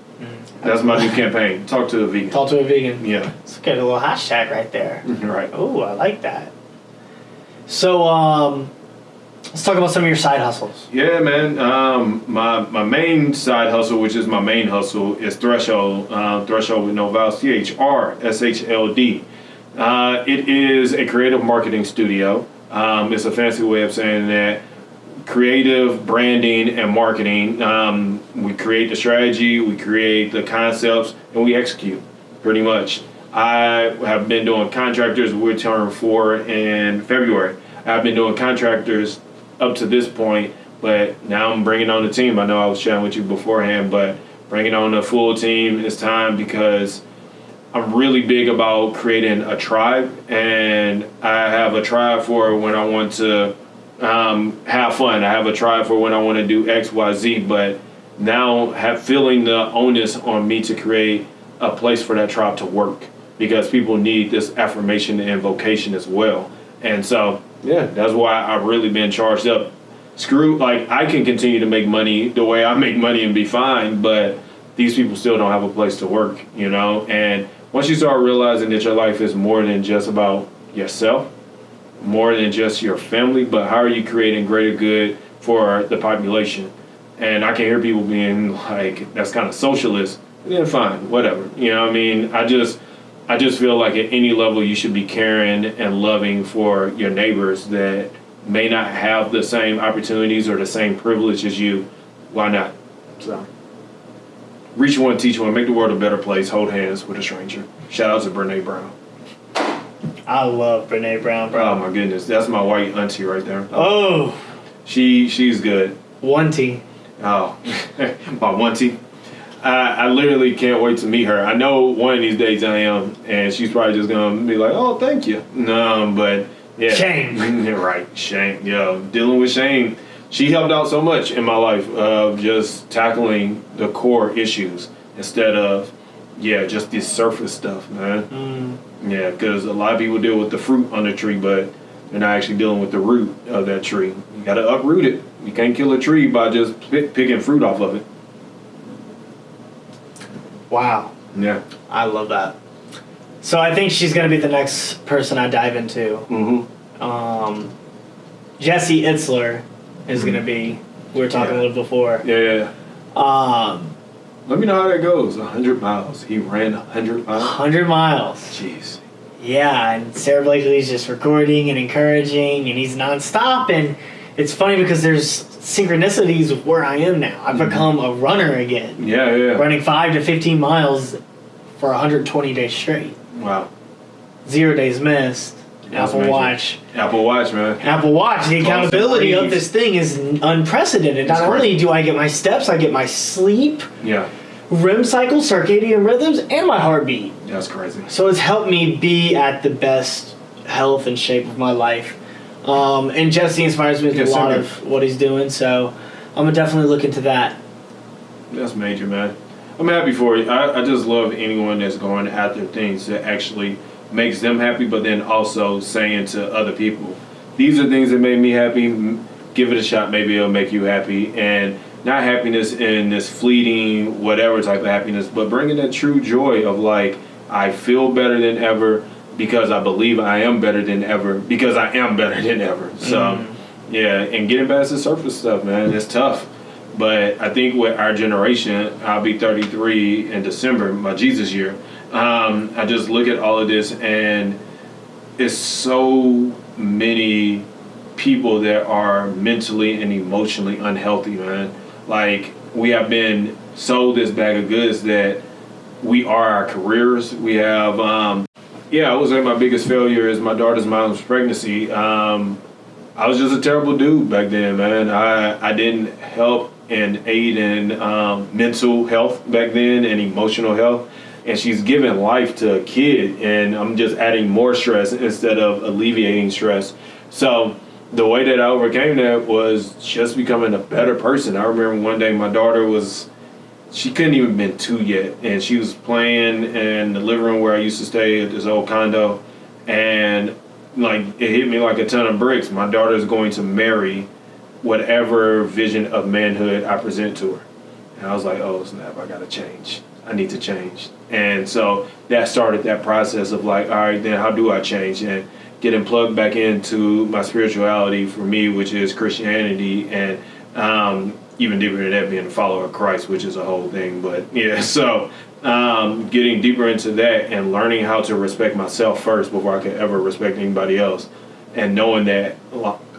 [SPEAKER 1] That's my new campaign. Talk to a vegan.
[SPEAKER 2] Talk to a vegan.
[SPEAKER 1] Yeah,
[SPEAKER 2] Let's get a little hashtag right there. [LAUGHS]
[SPEAKER 1] right.
[SPEAKER 2] Oh, I like that. So, um, let's talk about some of your side hustles.
[SPEAKER 1] Yeah, man. Um, my my main side hustle, which is my main hustle, is Threshold. Uh, Threshold with no vowels. T H R S H L D. Uh, it is a creative marketing studio. Um, it's a fancy way of saying that creative branding and marketing. Um, we create the strategy, we create the concepts, and we execute. Pretty much. I have been doing contractors. We're four in February. I've been doing contractors up to this point, but now I'm bringing on the team. I know I was chatting with you beforehand, but bringing on the full team is time because I'm really big about creating a tribe, and I have a tribe for when I want to um, have fun. I have a tribe for when I want to do X, Y, Z. But now, have feeling the onus on me to create a place for that tribe to work because people need this affirmation and vocation as well. And so, yeah, that's why I've really been charged up. Screw, like I can continue to make money the way I make money and be fine, but these people still don't have a place to work, you know. And once you start realizing that your life is more than just about yourself, more than just your family, but how are you creating greater good for the population? And I can hear people being like, "That's kind of socialist." Then fine, whatever. You know, what I mean, I just, I just feel like at any level you should be caring and loving for your neighbors that may not have the same opportunities or the same privilege as you. Why not? So, reach one, teach one, make the world a better place. Hold hands with a stranger. Shout out to Brene Brown.
[SPEAKER 2] I love Brene Brown, bro.
[SPEAKER 1] Oh my goodness, that's my white auntie right there.
[SPEAKER 2] oh,
[SPEAKER 1] She she's good.
[SPEAKER 2] one T.
[SPEAKER 1] Oh, [LAUGHS] my auntie. I, I literally can't wait to meet her. I know one of these days I am, and she's probably just gonna be like, "Oh, thank you." No, but yeah,
[SPEAKER 2] Shame. [LAUGHS]
[SPEAKER 1] Right, shame. Yeah, dealing with shame. She helped out so much in my life of just tackling the core issues instead of yeah, just this surface stuff, man.
[SPEAKER 2] Mm,
[SPEAKER 1] Yeah, because a lot of people deal with the fruit on the tree, but they're not actually dealing with the root of that tree. You got to uproot it. You can't kill a tree by just pick, picking fruit off of it.
[SPEAKER 2] Wow,
[SPEAKER 1] Yeah.
[SPEAKER 2] I love that. So I think she's gonna be the next person I dive into.
[SPEAKER 1] Mm-hmm.
[SPEAKER 2] Um, Jesse Itzler is gonna be. We were talking
[SPEAKER 1] Yeah.
[SPEAKER 2] a little before.
[SPEAKER 1] Yeah, yeah, yeah.
[SPEAKER 2] Um,
[SPEAKER 1] Let me know how that goes. 100 miles. He ran 100 miles.
[SPEAKER 2] hundred miles.
[SPEAKER 1] Jeez.
[SPEAKER 2] Yeah, and Sara Blakely's just recording and encouraging, and he's nonstop. And it's funny because there's synchronicities of where I am now. I've mm-hmm. become a runner again,
[SPEAKER 1] Yeah, yeah.
[SPEAKER 2] running five to fifteen miles for 120 days straight,
[SPEAKER 1] Wow.
[SPEAKER 2] zero days missed.
[SPEAKER 1] That's
[SPEAKER 2] Apple
[SPEAKER 1] amazing.
[SPEAKER 2] Watch,
[SPEAKER 1] Apple Watch, man.
[SPEAKER 2] Apple Watch. The accountability of this thing is unprecedented. Not only do I get my steps, I get my sleep,
[SPEAKER 1] Yeah.
[SPEAKER 2] REM cycle, circadian rhythms, and my heartbeat.
[SPEAKER 1] That's crazy.
[SPEAKER 2] So it's helped me be at the best health and shape of my life. Um, and Jesse inspires me with
[SPEAKER 1] Yeah,
[SPEAKER 2] a lot of what he's doing, so I'm gonna definitely look into that.
[SPEAKER 1] That's major, man. I'm happy for you. I, I just love anyone that's going after things that actually makes them happy, but then also saying to other people, these are things that made me happy. Give it a shot. Maybe it'll make you happy. And not happiness in this fleeting, whatever type of happiness, but bringing that true joy of like, I feel better than ever because I believe I am better than ever because I am better than ever. So, yeah, and getting past the surface stuff, man, it's tough. But I think with our generation, I'll be 33 in December, my Jesus year. Um, I just look at all of this, and it's so many people that are mentally and emotionally unhealthy, man. Like, we have been sold this bag of goods that we are our careers. We have, um, yeah, I would say my biggest failure is my daughter's mom's pregnancy. Um, I was just a terrible dude back then, man. I, I didn't help and aid in um, mental health back then and emotional health. And she's giving life to a kid, and I'm just adding more stress instead of alleviating stress. So the way that I overcame that was just becoming a better person. I remember one day my daughter was she couldn't even been two yet, and she was playing in the living room where I used to stay at this old condo, and like it hit me like a ton of bricks. My daughter is going to marry whatever vision of manhood I present to her, and I was like, oh snap, I gotta change. I need to change, and so that started that process of like, all right, then how do I change and getting plugged back into my spirituality for me, which is Christianity, and um, even deeper than that, being a follower of Christ, which is a whole thing. But yeah, [LAUGHS] so um, getting deeper into that and learning how to respect myself first before I could ever respect anybody else, and knowing that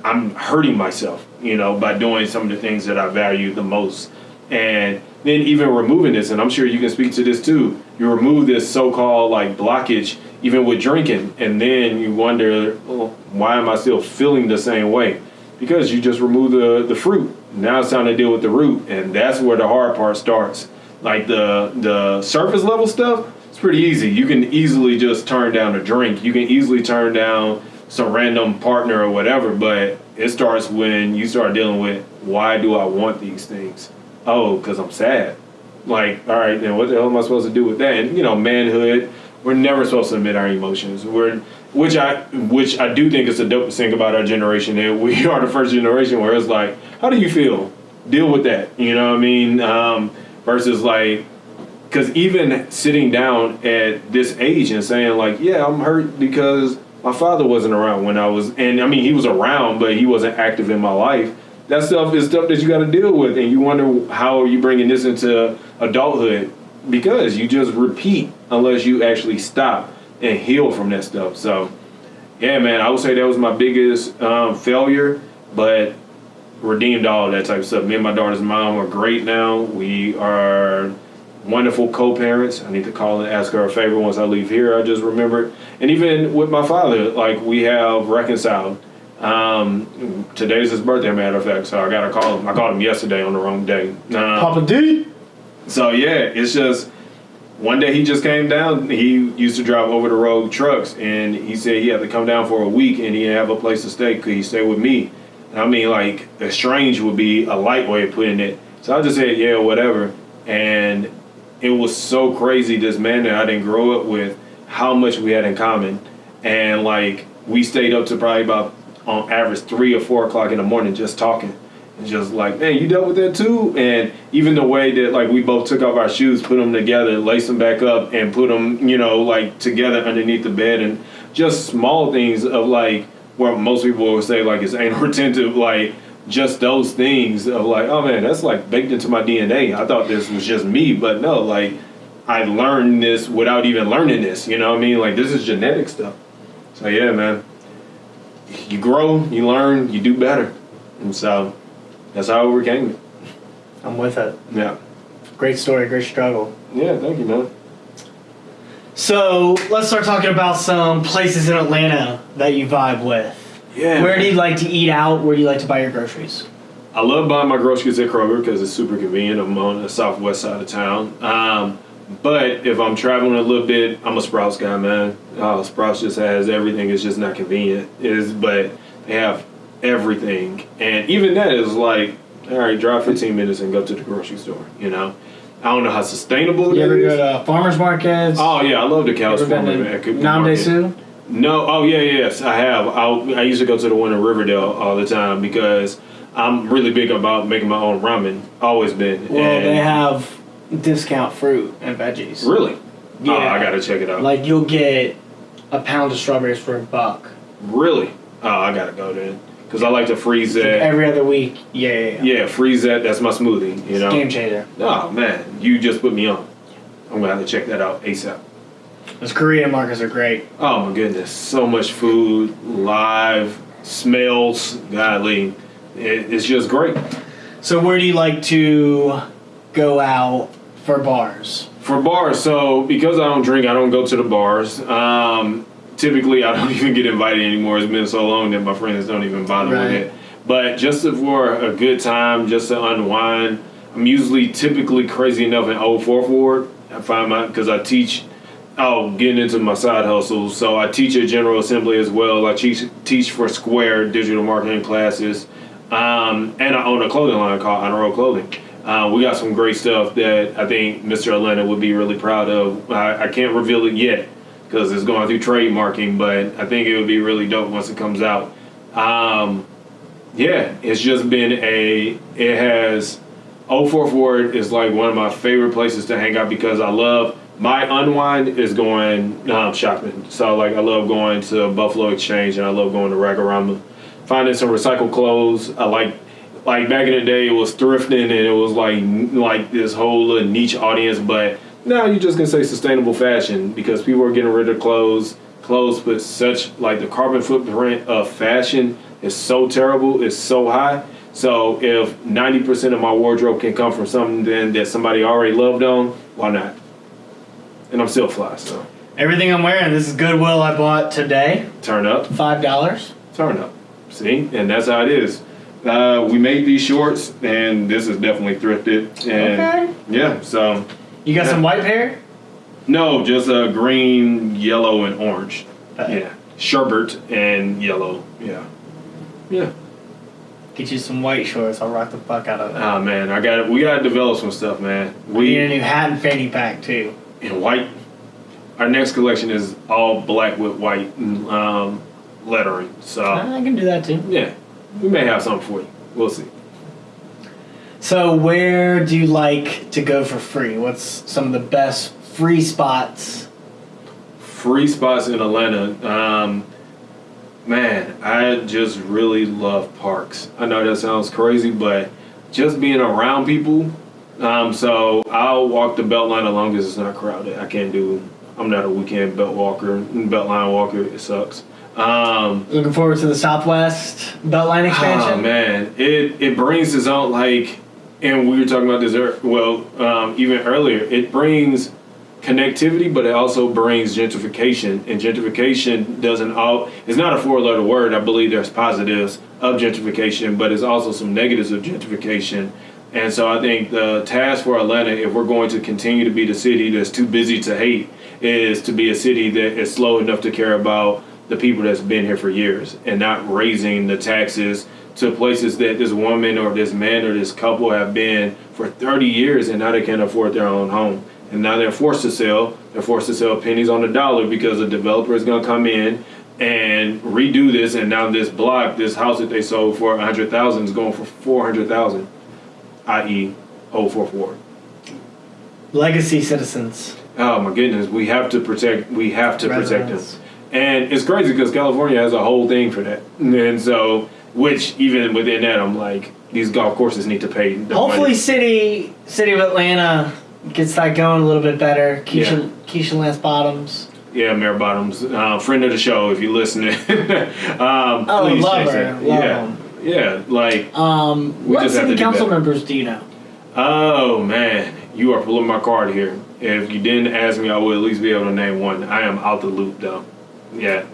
[SPEAKER 1] I'm hurting myself, you know, by doing some of the things that I value the most, and then even removing this, and I'm sure you can speak to this too. You remove this so-called like blockage, even with drinking, and then you wonder, why am I still feeling the same way? Because you just remove the the fruit. Now it's time to deal with the root, and that's where the hard part starts. Like the the surface level stuff, it's pretty easy. You can easily just turn down a drink. You can easily turn down some random partner or whatever. But it starts when you start dealing with why do I want these things? Oh, because I'm sad. Like, all right, then what the hell am I supposed to do with that? And you know, manhood. We're never supposed to admit our emotions. We're which I which I do think is the dopest thing about our generation. That we [LAUGHS] are the first generation where it's like, how do you feel? Deal with that. You know what I mean? Um, versus like, because even sitting down at this age and saying like, yeah, I'm hurt because my father wasn't around when I was, and I mean he was around, but he wasn't active in my life. That stuff is stuff that you got to deal with, and you wonder how are you bringing this into adulthood because you just repeat unless you actually stop and heal from that stuff. So, yeah, man, I would say that was my biggest um, failure, but redeemed all that type of stuff. Me and my daughter's mom are great now. We are wonderful co-parents. I need to call and ask her a favor once I leave here. I just remembered, and even with my father, like we have reconciled. Um, today's his birthday, matter of fact, so I gotta call him. I called him yesterday on the wrong day. Um,
[SPEAKER 2] Papa D.
[SPEAKER 1] so yeah, it's just one day he just came down. He used to drive over the road trucks, and he said he had to come down for a week, and he didn't have a place to stay. Could he stay with me? And I mean, like estranged would be a light way of putting it. So I just said, yeah, whatever. And it was so crazy. This man that I didn't grow up with, how much we had in common, and like we stayed up to probably about on average three or four o'clock in the morning just talking. Just like, man, you dealt with that too. And even the way that like we both took off our shoes, put them together, laced them back up, and put them, you know, like together underneath the bed, and just small things of like where most people would say like it's anal retentive, like just those things of like, oh man, that's like baked into my DNA. I thought this was just me, but no, like I learned this without even learning this. You know what I mean? Like this is genetic stuff. So yeah, man. You grow, you learn, you do better. And so that's how I overcame it.
[SPEAKER 2] I'm with it.
[SPEAKER 1] Yeah.
[SPEAKER 2] Great story, great struggle.
[SPEAKER 1] Yeah, thank you, man.
[SPEAKER 2] So let's start talking about some places in Atlanta that you vibe with.
[SPEAKER 1] Yeah.
[SPEAKER 2] Where do you like to eat out? Where do you like to buy your groceries?
[SPEAKER 1] I love buying my groceries at Kroger because it's super convenient. I'm on the southwest side of town. Um, but if I'm traveling a little bit, I'm a Sprouts guy, man. Uh, Sprouts just has everything. It's just not convenient. It is, but They have everything, and even that is like, all right, drive 15 minutes and go to the grocery store. You know, I don't know how sustainable
[SPEAKER 2] You
[SPEAKER 1] that
[SPEAKER 2] ever go to uh, farmers markets?
[SPEAKER 1] Oh yeah, I love the cows
[SPEAKER 2] ever been
[SPEAKER 1] farm
[SPEAKER 2] to
[SPEAKER 1] at Cooper
[SPEAKER 2] Namde
[SPEAKER 1] Market.
[SPEAKER 2] Sioux?
[SPEAKER 1] No, oh yeah, yes, I have. I, I used to go to the one in Riverdale all the time because I'm really big about making my own ramen. Always been.
[SPEAKER 2] Well,
[SPEAKER 1] And-
[SPEAKER 2] they have discount fruit and veggies.
[SPEAKER 1] really.
[SPEAKER 2] Oh, yeah.
[SPEAKER 1] Oh, I gotta check it out.
[SPEAKER 2] Like you'll get a pound of strawberries for a buck.
[SPEAKER 1] really? Oh, I gotta go then because I like to freeze that.
[SPEAKER 2] Every other week. Yeah, yeah, yeah.
[SPEAKER 1] Yeah, freeze that. That's my smoothie. You know.
[SPEAKER 2] Game changer.
[SPEAKER 1] Oh man, you just put me on. I'm gonna have to check that out asap.
[SPEAKER 2] Those Korean markets are great.
[SPEAKER 1] Oh my goodness, so much food, live smells, godly. It, it's just great.
[SPEAKER 2] So where do you like to go out for bars?
[SPEAKER 1] For bars, so because I don't drink, I don't go to the bars. Um, typically, I don't [LAUGHS] even get invited anymore. It's been so long that my friends don't even bother
[SPEAKER 2] Right.
[SPEAKER 1] with it. But just for a good time, just to unwind, I'm usually typically crazy enough in Old Fourth Ward. I find my because I teach. Oh, getting into my side hustles. So I teach at General Assembly as well. I teach teach for Square digital marketing classes, um, and I own a clothing line called Honor Roll Clothing. Uh, we got some great stuff that I think Mr. Atlanta would be really proud of. I, I can't reveal it yet because it's going through trademarking, but I think it would be really dope once it comes out. Um, yeah, it's just been a. It has. Old Fourth Ward is like one of my favorite places to hang out because I love my unwind is going um, shopping. So like I love going to Buffalo Exchange and I love going to Rag-O-Rama, finding some recycled clothes. I like like back in the day it was thrifting and it was like like this whole little niche audience, but now you're just gonna say sustainable fashion because people are getting rid of clothes. Clothes put such like the carbon footprint of fashion is so terrible, it's so high. So if 90% of my wardrobe can come from something then that somebody already loved on, why not? And I'm still fly, so
[SPEAKER 2] Everything I'm wearing, this is Goodwill I bought today.
[SPEAKER 1] turn up,
[SPEAKER 2] Five dollars.
[SPEAKER 1] turn up. See, and that's how it is. Uh, we made these shorts, and this is definitely thrifted. And
[SPEAKER 2] Okay.
[SPEAKER 1] yeah, so
[SPEAKER 2] You got
[SPEAKER 1] Yeah.
[SPEAKER 2] some white pair?
[SPEAKER 1] no, just uh, green, yellow, and orange.
[SPEAKER 2] Uh,
[SPEAKER 1] Yeah, sherbet and yellow. Yeah, yeah.
[SPEAKER 2] Get you some white shorts. I'll rock the fuck out of that.
[SPEAKER 1] Ah man, I got We gotta develop some stuff, man.
[SPEAKER 2] We need a new hat and fanny pack too.
[SPEAKER 1] in white. Our next collection is all black with white um, lettering. So
[SPEAKER 2] I can do that too.
[SPEAKER 1] yeah, we may have something for you. We'll see.
[SPEAKER 2] So where do you like to go for free? What's some of the best free spots?
[SPEAKER 1] Free spots in Atlanta. Um, man, I just really love parks. I know that sounds crazy, but just being around people. Um, so I'll walk the Beltline as long as it's not crowded. I can't do. I'm not a weekend belt walker, Beltline walker. It sucks. Um,
[SPEAKER 2] Looking forward to the Southwest Beltline expansion.
[SPEAKER 1] Oh man, it it brings its own like, and we were talking about this. Well, um, even earlier, it brings connectivity, but it also brings gentrification. And gentrification doesn't all. It's not a four-letter word. I believe there's positives of gentrification, but it's also some negatives of gentrification. And so I think the task for Atlanta, if we're going to continue to be the city that's too busy to hate, is to be a city that is slow enough to care about the people that's been here for years and not raising the taxes to places that this woman or this man or this couple have been for 30 years and now they can't afford their own home. And now they're forced to sell. They're forced to sell pennies on the dollar because a developer is going to come in and redo this. And now this block, this house that they sold for 100000 is going for 400000 i.e., 044
[SPEAKER 2] Legacy citizens.
[SPEAKER 1] Oh my goodness, we have to protect. We have to protect them, and it's crazy because California has a whole thing for that, and so which even within that, I'm like, these golf courses need to pay. The
[SPEAKER 2] Hopefully,
[SPEAKER 1] money.
[SPEAKER 2] city city of Atlanta gets that going a little bit better. Keisha Keisha Lance Bottoms.
[SPEAKER 1] yeah, Mayor Bottoms, uh, friend of the show, if you're listening. [LAUGHS] um,
[SPEAKER 2] Oh,
[SPEAKER 1] please
[SPEAKER 2] love her, love
[SPEAKER 1] yeah,
[SPEAKER 2] them.
[SPEAKER 1] yeah, like
[SPEAKER 2] Um, what city council members do you know?
[SPEAKER 1] Oh man, you are pulling my card here. If you didn't ask me, I would at least be able to name one. I am out the loop though. Yeah,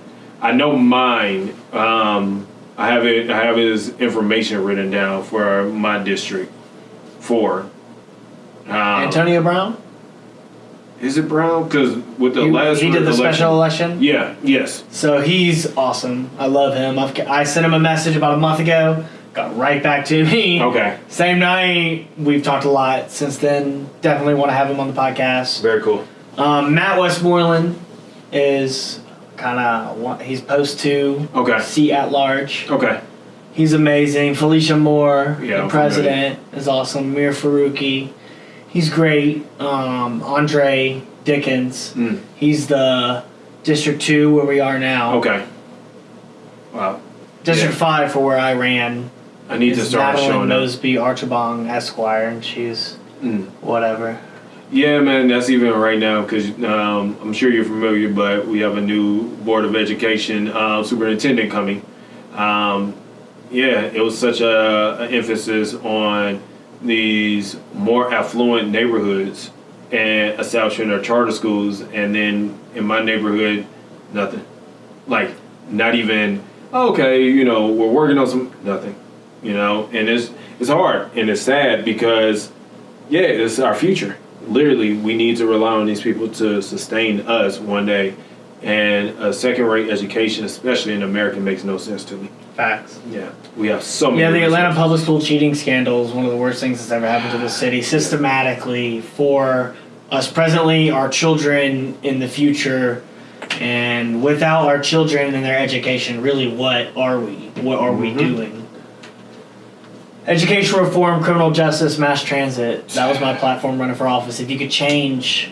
[SPEAKER 1] I know mine. Um, I have it. I have his information written down for my district. For um,
[SPEAKER 2] Antonio Brown.
[SPEAKER 1] Is it Brown? Because with the
[SPEAKER 2] He,
[SPEAKER 1] last
[SPEAKER 2] he did the
[SPEAKER 1] election-
[SPEAKER 2] special election.
[SPEAKER 1] Yeah. Yes.
[SPEAKER 2] So he's awesome. I love him. I've, I sent him a message about a month ago. Got right back to me.
[SPEAKER 1] Okay.
[SPEAKER 2] Same night. We've talked a lot since then. Definitely want to have him on the podcast.
[SPEAKER 1] Very cool.
[SPEAKER 2] Um, Matt Westmoreland is kind of he's post two.
[SPEAKER 1] Okay.
[SPEAKER 2] Seat at large.
[SPEAKER 1] Okay.
[SPEAKER 2] He's amazing. Felicia Moore,
[SPEAKER 1] Yeah,
[SPEAKER 2] the president, is awesome. Mir Farokhi, he's great. Um, Andre Dickens,
[SPEAKER 1] Mm.
[SPEAKER 2] he's the District Two where we are now.
[SPEAKER 1] Okay. Wow.
[SPEAKER 2] District
[SPEAKER 1] Yeah.
[SPEAKER 2] Five for where I ran.
[SPEAKER 1] I need to start
[SPEAKER 2] Madeline
[SPEAKER 1] showing up.
[SPEAKER 2] Mosby Archibong Esquire, and she's
[SPEAKER 1] Mm.
[SPEAKER 2] whatever.
[SPEAKER 1] Yeah, man, that's even right now because um, I'm sure you're familiar, but we have a new Board of Education uh, superintendent coming. Um, yeah, it was such a, an emphasis on these more affluent neighborhoods and establishing our charter schools, and then in my neighborhood, nothing. Like, not even okay. You know, we're working on some nothing. You know, and it's it's hard and it's sad because yeah, it's our future. Literally, we need to rely on these people to sustain us one day. And a second-rate education, especially in America, makes no sense to me.
[SPEAKER 2] Facts.
[SPEAKER 1] Yeah, we have so many.
[SPEAKER 2] Yeah, the Atlanta
[SPEAKER 1] resources.
[SPEAKER 2] public school cheating scandal is one of the worst things that's ever happened to the city systematically for us presently, our children in the future, and without our children and their education, really, what are we? What are we
[SPEAKER 1] Mhm.
[SPEAKER 2] doing? Education reform, criminal justice, mass transit. That was my platform running for office. If you could change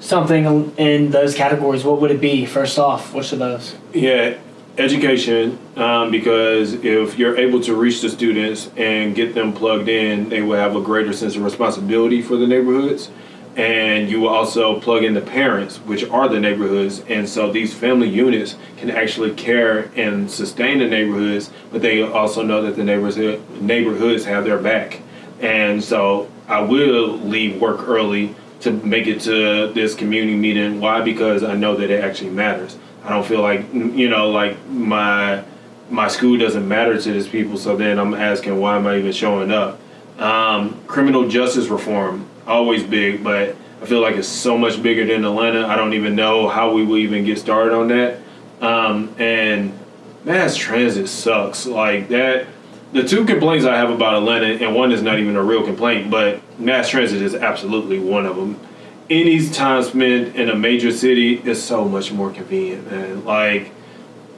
[SPEAKER 2] something in those categories, what would it be? First off, which of those?
[SPEAKER 1] Yeah, education, um, because if you're able to reach the students and get them plugged in, they will have a greater sense of responsibility for the neighborhoods. And you will also plug in the parents, which are the neighborhoods. And so these family units can actually care and sustain the neighborhoods, but they also know that the neighbors, neighborhoods have their back. And so I will leave work early to make it to this community meeting. Why? Because I know that it actually matters. I don't feel like you know, like my my school doesn't matter to these people. So then I'm asking, why am I even showing up? Um, criminal justice reform, always big, but I feel like it's so much bigger than Atlanta. I don't even know how we will even get started on that. Um, and mass transit sucks. Like that. The two complaints I have about Atlanta, and one is not even a real complaint, but mass transit is absolutely one of them. Any time spent in a major city is so much more convenient, man. Like,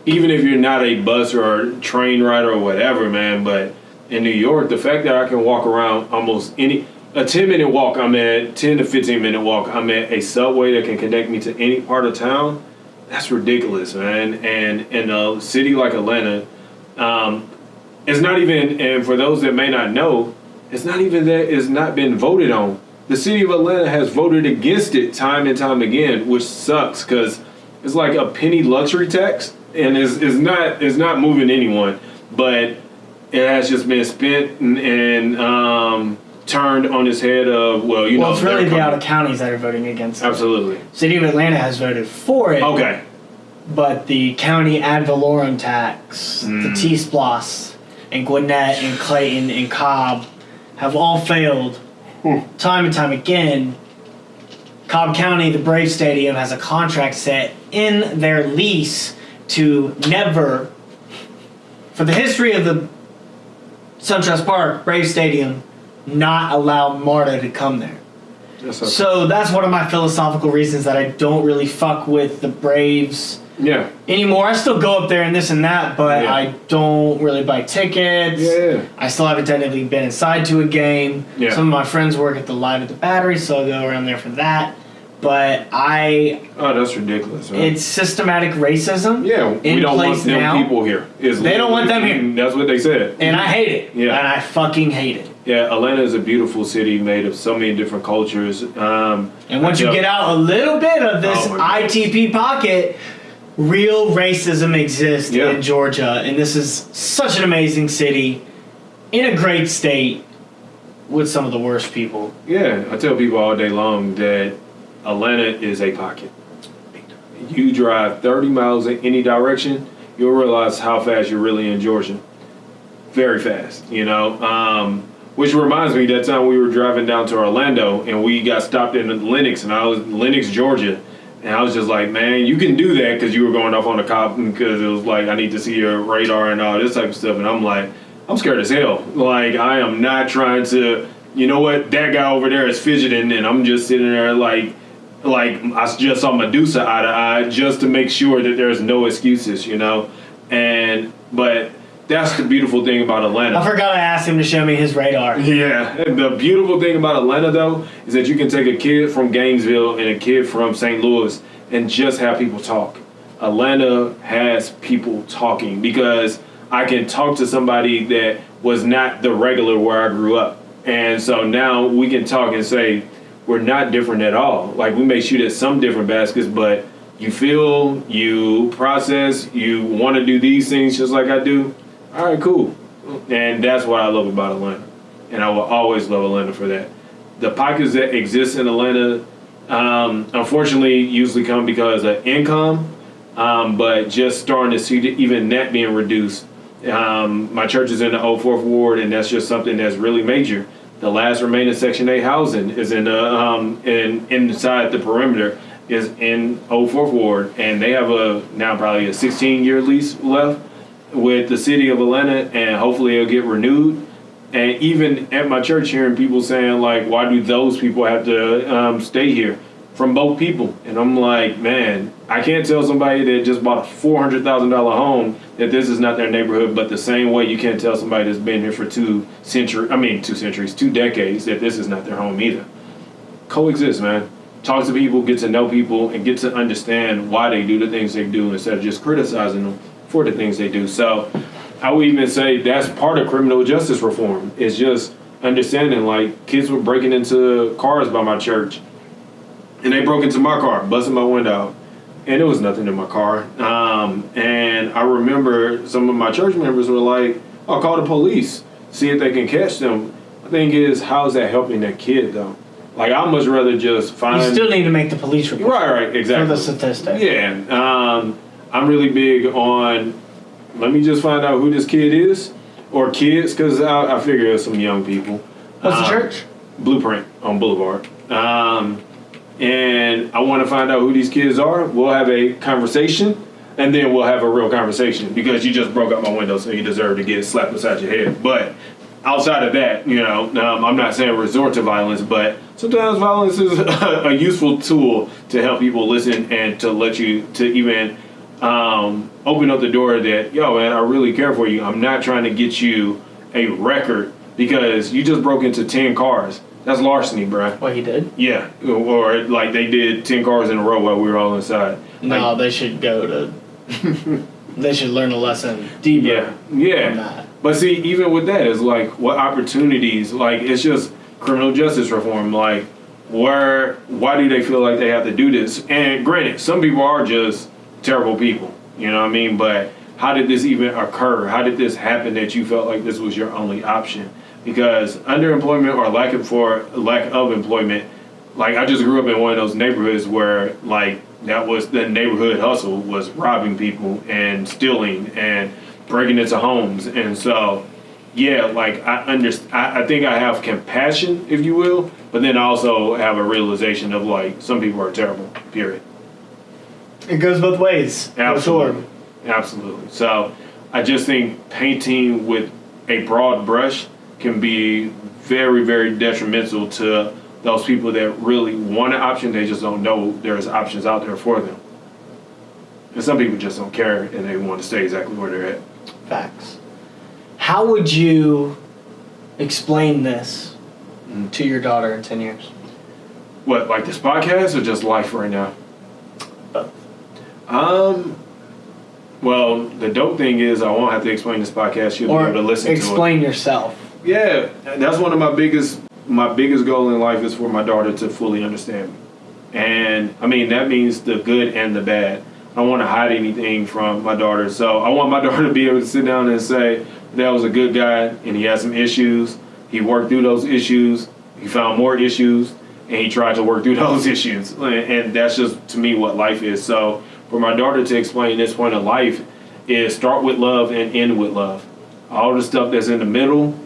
[SPEAKER 1] even if you're not a bus or a train rider or whatever, man, but in New York, the fact that I can walk around almost any a 10 minute walk, I'm at 10 to 15 minute walk, I'm at a subway that can connect me to any part of town. That's ridiculous, man. And in a city like Atlanta, um, it's not even, and for those that may not know, it's not even that it's not been voted on. The city of Atlanta has voted against it time and time again, which sucks because it's like a penny luxury tax, and it's, it's not it's not moving anyone, but it has just been spent and, and um, turned on its head of well, you
[SPEAKER 2] well,
[SPEAKER 1] know,
[SPEAKER 2] it's really the out of counties that are voting against it.
[SPEAKER 1] absolutely
[SPEAKER 2] City of Atlanta has voted for it.
[SPEAKER 1] okay.
[SPEAKER 2] but the county ad valorem tax, the
[SPEAKER 1] Mm.
[SPEAKER 2] T-SPLOST, and Gwinnett and Clayton and Cobb have all failed time and time again. Cobb County, the Brave Stadium, has a contract set in their lease to never, for the history of the SunTrust Park, Brave Stadium, not allow MARTA to come there.
[SPEAKER 1] That's okay.
[SPEAKER 2] So that's one of my philosophical reasons that I don't really fuck with the Braves
[SPEAKER 1] yeah,
[SPEAKER 2] anymore. I still go up there and this and that, but
[SPEAKER 1] Yeah.
[SPEAKER 2] I don't really buy tickets.
[SPEAKER 1] yeah.
[SPEAKER 2] I still haven't technically been inside to a game.
[SPEAKER 1] Yeah.
[SPEAKER 2] Some of my friends work at the Live at the Battery, so I'll go around there for that. But I,
[SPEAKER 1] Oh, that's ridiculous. Man.
[SPEAKER 2] it's systematic racism.
[SPEAKER 1] yeah,
[SPEAKER 2] in
[SPEAKER 1] we don't want them
[SPEAKER 2] now.
[SPEAKER 1] people here. Is
[SPEAKER 2] They don't want them here.
[SPEAKER 1] That's what they said.
[SPEAKER 2] And I hate it.
[SPEAKER 1] Yeah.
[SPEAKER 2] And I fucking hate it.
[SPEAKER 1] Yeah, Atlanta is a beautiful city made of so many different cultures. Um,
[SPEAKER 2] And once you get out a little bit of this
[SPEAKER 1] Oh.
[SPEAKER 2] ITP pocket, real racism exists
[SPEAKER 1] Yeah.
[SPEAKER 2] in Georgia. And this is such an amazing city in a great state with some of the worst people.
[SPEAKER 1] Yeah, I tell people all day long that Atlanta is a pocket. You drive 30 miles in any direction, you'll realize how fast you're really in Georgia. Very fast, you know. Um, which reminds me that time we were driving down to Orlando and we got stopped in Lenox and I was Lenox, Georgia. And I was just like, man, you can do that because you were going off on a cop because it was like, I need to see your radar and all this type of stuff. And I'm like, I'm scared as hell. Like, I am not trying to, you know what, that guy over there is fidgeting and I'm just sitting there like, like I just saw Medusa eye to eye just to make sure that there's no excuses, you know? And, but that's the beautiful thing about Atlanta.
[SPEAKER 2] I forgot I asked him to show me his radar.
[SPEAKER 1] Yeah, the beautiful thing about Atlanta though is that you can take a kid from Gainesville and a kid from St. Louis and just have people talk. Atlanta has people talking because I can talk to somebody that was not the regular where I grew up. And so now we can talk and say we're not different at all. Like we may shoot at some different baskets, but you feel, you process, you want to do these things just like I do all right, cool. And that's what I love about Atlanta. And I will always love Atlanta for that. The pockets that exist in Atlanta, um, unfortunately, usually come because of income, um, but just starting to see even that being reduced. Um, my church is in the Old Fourth Ward, and that's just something that's really major. The last remaining Section 8 housing is in the um, in inside the perimeter is in Old Fourth Ward, and they have a now probably a 16 year lease left with the city of Atlanta, and hopefully it'll get renewed. And even at my church, hearing people saying like, "Why do those people have to um, stay here?" From both people, and I'm like, man, I can't tell somebody that just bought a four hundred thousand dollar home that this is not their neighborhood. But the same way, you can't tell somebody that's been here for two centuries, I mean, two centuries, two decades, that this is not their home either. Coexist, man. Talk to people, get to know people, and get to understand why they do the things they do instead of just criticizing them for the things they do. So I would even say that's part of criminal justice reform. It's just understanding like kids were breaking into cars by my church, and they broke into my car, busting my window, and it was nothing in my car. Um, and I remember some of my church members were like, "I'll call the police, see if they can catch them." The thing is, how is that helping that kid though? Like I much rather just find.
[SPEAKER 2] You still need to make the police report.
[SPEAKER 1] Right, right, exactly.
[SPEAKER 2] For the statistic.
[SPEAKER 1] Yeah. Um, I'm really big on let me just find out who this kid is or kids because I, I, figure it's some young people.
[SPEAKER 2] What's um, the church?
[SPEAKER 1] Blueprint on Boulevard. Um, and I want to find out who these kids are. We'll have a conversation, and then we'll have a real conversation because you just broke up my window, so you deserve to get slapped beside your head. But outside of that, you know, um, I'm not saying resort to violence, but sometimes violence is a, [LAUGHS] a useful tool to help people listen and to let you to even um, open up the door that, yo, man, I really care for you. I'm not trying to get you a record because you just broke into 10 cars. That's larceny, bro.
[SPEAKER 2] What he did?
[SPEAKER 1] Yeah. Or like they did 10 cars in a row while we were all inside.
[SPEAKER 2] No, like, they should go to. [LAUGHS] they should learn a lesson deeper.
[SPEAKER 1] Yeah. Yeah. But see, even with that, it's like what opportunities, like it's just criminal justice reform. Like, where, why do they feel like they have to do this? And granted, some people are just terrible people. You know what I mean? But how did this even occur? How did this happen that you felt like this was your only option? Because underemployment or lack of for lack of employment, like I just grew up in one of those neighborhoods where like that was the neighborhood hustle was robbing people and stealing and breaking into homes and so yeah like i understand I, I think i have compassion if you will but then i also have a realization of like some people are terrible period
[SPEAKER 2] it goes both ways.
[SPEAKER 1] Absolutely. Absolutely. So I just think painting with a broad brush can be very, very detrimental to those people that really want an option. They just don't know there's options out there for them. And some people just don't care and they want to stay exactly where they're at.
[SPEAKER 2] Facts. How would you explain this mm-hmm. to your daughter in 10 years?
[SPEAKER 1] What, like this podcast or just life right now? Um. Well, the dope thing is I won't have to explain this podcast. You'll or be able to listen
[SPEAKER 2] to it. Explain yourself.
[SPEAKER 1] Yeah, that's one of my biggest my biggest goal in life is for my daughter to fully understand me. And I mean that means the good and the bad. I don't want to hide anything from my daughter. So I want my [LAUGHS] daughter to be able to sit down and say, that was a good guy and he had some issues. He worked through those issues. He found more issues and he tried to work through [LAUGHS] those issues. And that's just to me what life is. So for my daughter to explain this point of life is start with love and end with love. All the stuff that's in the middle,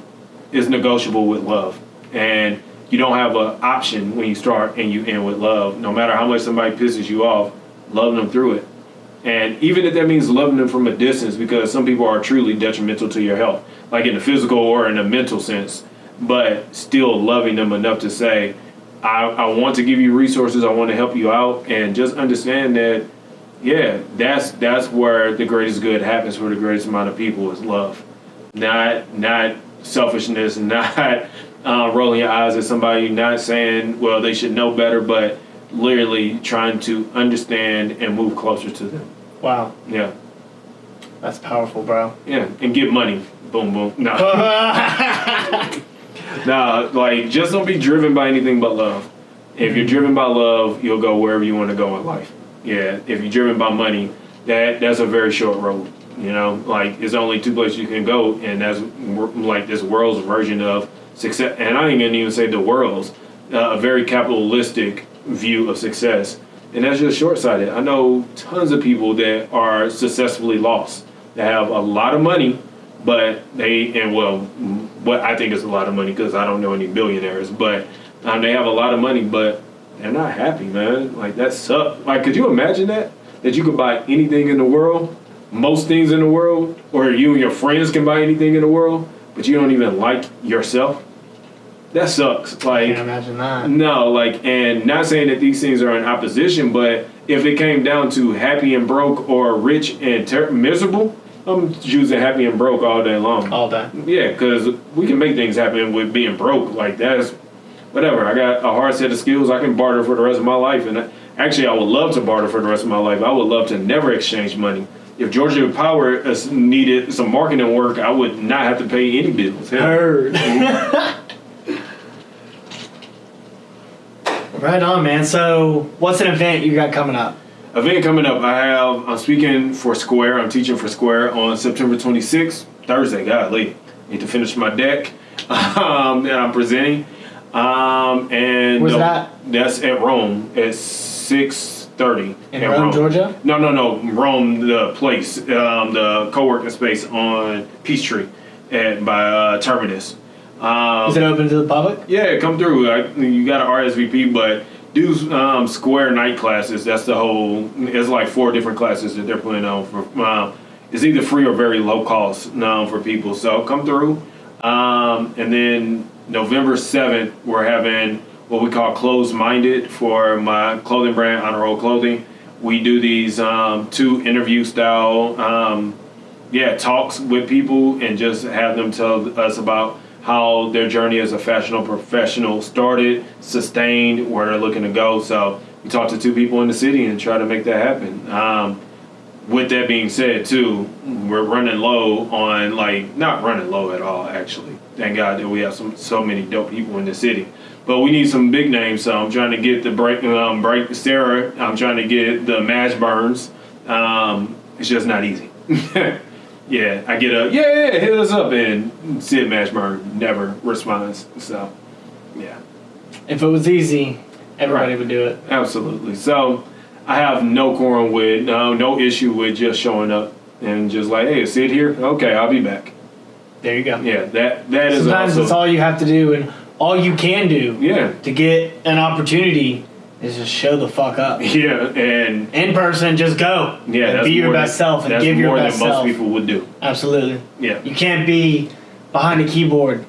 [SPEAKER 1] is negotiable with love, and you don't have an option when you start and you end with love. No matter how much somebody pisses you off, love them through it. And even if that means loving them from a distance, because some people are truly detrimental to your health, like in the physical or in a mental sense, but still loving them enough to say, I, I want to give you resources, I want to help you out, and just understand that, yeah, that's that's where the greatest good happens for the greatest amount of people is love, not not selfishness, [LAUGHS] not uh, rolling your eyes at somebody, not saying, well, they should know better, but literally trying to understand and move closer to them.
[SPEAKER 2] Wow,
[SPEAKER 1] Yeah,
[SPEAKER 2] that's powerful, bro.
[SPEAKER 1] yeah, and get money. Boom, boom. No, [LAUGHS] no, like just don't be driven by anything but love. If you're driven by love, you'll go wherever you want to go in life. Yeah, if you're driven by money, that that's a very short road. You know, like it's only two places you can go, and that's like this world's version of success. And I ain't gonna even say the world's uh, a very capitalistic view of success, and that's just short sighted. I know tons of people that are successfully lost that have a lot of money, but they and well, what I think is a lot of money because I don't know any billionaires, but um, they have a lot of money, but they're not happy, man. Like that sucks. Like, could you imagine that? That you could buy anything in the world, most things in the world, or you and your friends can buy anything in the world, but you don't even like yourself. That sucks. Like,
[SPEAKER 2] Can't imagine that.
[SPEAKER 1] no, like, and not saying that these things are in opposition, but if it came down to happy and broke or rich and ter- miserable, I'm choosing happy and broke all day long.
[SPEAKER 2] All day.
[SPEAKER 1] Yeah, because we can make things happen with being broke. Like that's whatever. I got a hard set of skills. I can barter for the rest of my life, and I- actually, I would love to barter for the rest of my life. I would love to never exchange money. If Georgia Power uh, needed some marketing work, I would not have to pay any bills. Hell,
[SPEAKER 2] Heard. [LAUGHS] right on, man. So, what's an event you got coming up?
[SPEAKER 1] Event coming up. I have. I'm speaking for Square. I'm teaching for Square on September 26th, Thursday. Golly, need to finish my deck [LAUGHS] um, that I'm presenting. Um, and
[SPEAKER 2] Where's
[SPEAKER 1] the-
[SPEAKER 2] that?
[SPEAKER 1] That's at Roam at 6:30
[SPEAKER 2] In
[SPEAKER 1] at
[SPEAKER 2] Rome, Georgia?
[SPEAKER 1] No, no, no. Roam, the place, um, the co-working space on Peachtree at by uh, Terminus. Um,
[SPEAKER 2] Is it open to the public?
[SPEAKER 1] yeah, come through. I, you got an RSVP, but do um, Square night classes. That's the whole. It's like four different classes that they're putting on for. Um, it's either free or very low cost um, for people. So come through. Um, and then November seventh, we're having what we call closed minded for my clothing brand, Honor Roll Clothing. We do these um, two interview style um, yeah, talks with people and just have them tell us about how their journey as a fashionable professional started, sustained, where they're looking to go. So we talked to two people in the city and try to make that happen. Um, with that being said, too, we're running low on like not running low at all. Actually, thank God that we have some so many dope people in the city. But we need some big names. So I'm trying to get the break, um, break Sarah. I'm trying to get the Mashburns. Um, it's just not easy. [LAUGHS] yeah, I get a yeah, yeah, hit us up, and Sid Mashburn never responds. So, yeah.
[SPEAKER 2] If it was easy, everybody
[SPEAKER 1] Right.
[SPEAKER 2] would do it.
[SPEAKER 1] Absolutely. So I have no quorum with no no issue with just showing up and just like, hey, sit here. Okay, I'll be back.
[SPEAKER 2] There you go.
[SPEAKER 1] Yeah, that that is
[SPEAKER 2] Sometimes
[SPEAKER 1] also
[SPEAKER 2] it's all you have to do, and all you can do
[SPEAKER 1] yeah
[SPEAKER 2] to get an opportunity is just show the fuck up. [LAUGHS]
[SPEAKER 1] yeah and
[SPEAKER 2] In person, just go.
[SPEAKER 1] yeah that's
[SPEAKER 2] be your best
[SPEAKER 1] than,
[SPEAKER 2] self and give your
[SPEAKER 1] more
[SPEAKER 2] best
[SPEAKER 1] than most
[SPEAKER 2] self.
[SPEAKER 1] people would do.
[SPEAKER 2] Absolutely.
[SPEAKER 1] Yeah,
[SPEAKER 2] You can't be behind a keyboard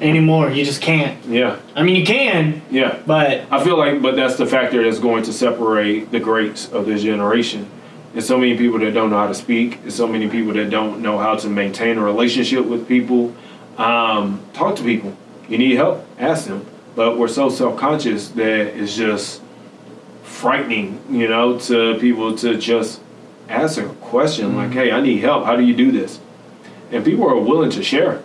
[SPEAKER 2] anymore. You just can't.
[SPEAKER 1] yeah,
[SPEAKER 2] I mean, you can,
[SPEAKER 1] yeah.
[SPEAKER 2] but
[SPEAKER 1] I feel like, but that's the factor that's going to separate the greats of this generation. There's so many people that don't know how to speak. There's so many people that don't know how to maintain a relationship with people. Um, talk to people. You need help, ask them. But we're so self-conscious that it's just frightening, you know, to people to just ask a question like, "Hey, I need help. How do you do this?" And people are willing to share.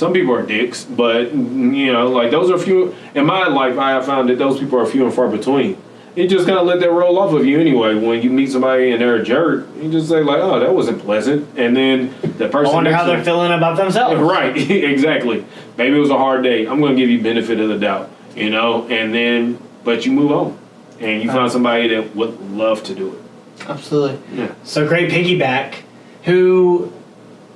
[SPEAKER 1] Some people are dicks, but you know, like those are few. In my life, I have found that those people are few and far between. You just kind of let that roll off of you anyway. When you meet somebody and they're a jerk, you just say like, "Oh, that wasn't pleasant," and then the person.
[SPEAKER 2] I
[SPEAKER 1] wonder
[SPEAKER 2] how they're feeling about themselves. [LAUGHS]
[SPEAKER 1] Right, [LAUGHS] exactly. Maybe it was a hard day. I'm going to give you benefit of the doubt, you know, and then, but you move on, and you find uh-huh. somebody that would love to do it.
[SPEAKER 2] Absolutely.
[SPEAKER 1] Yeah.
[SPEAKER 2] So great piggyback. Who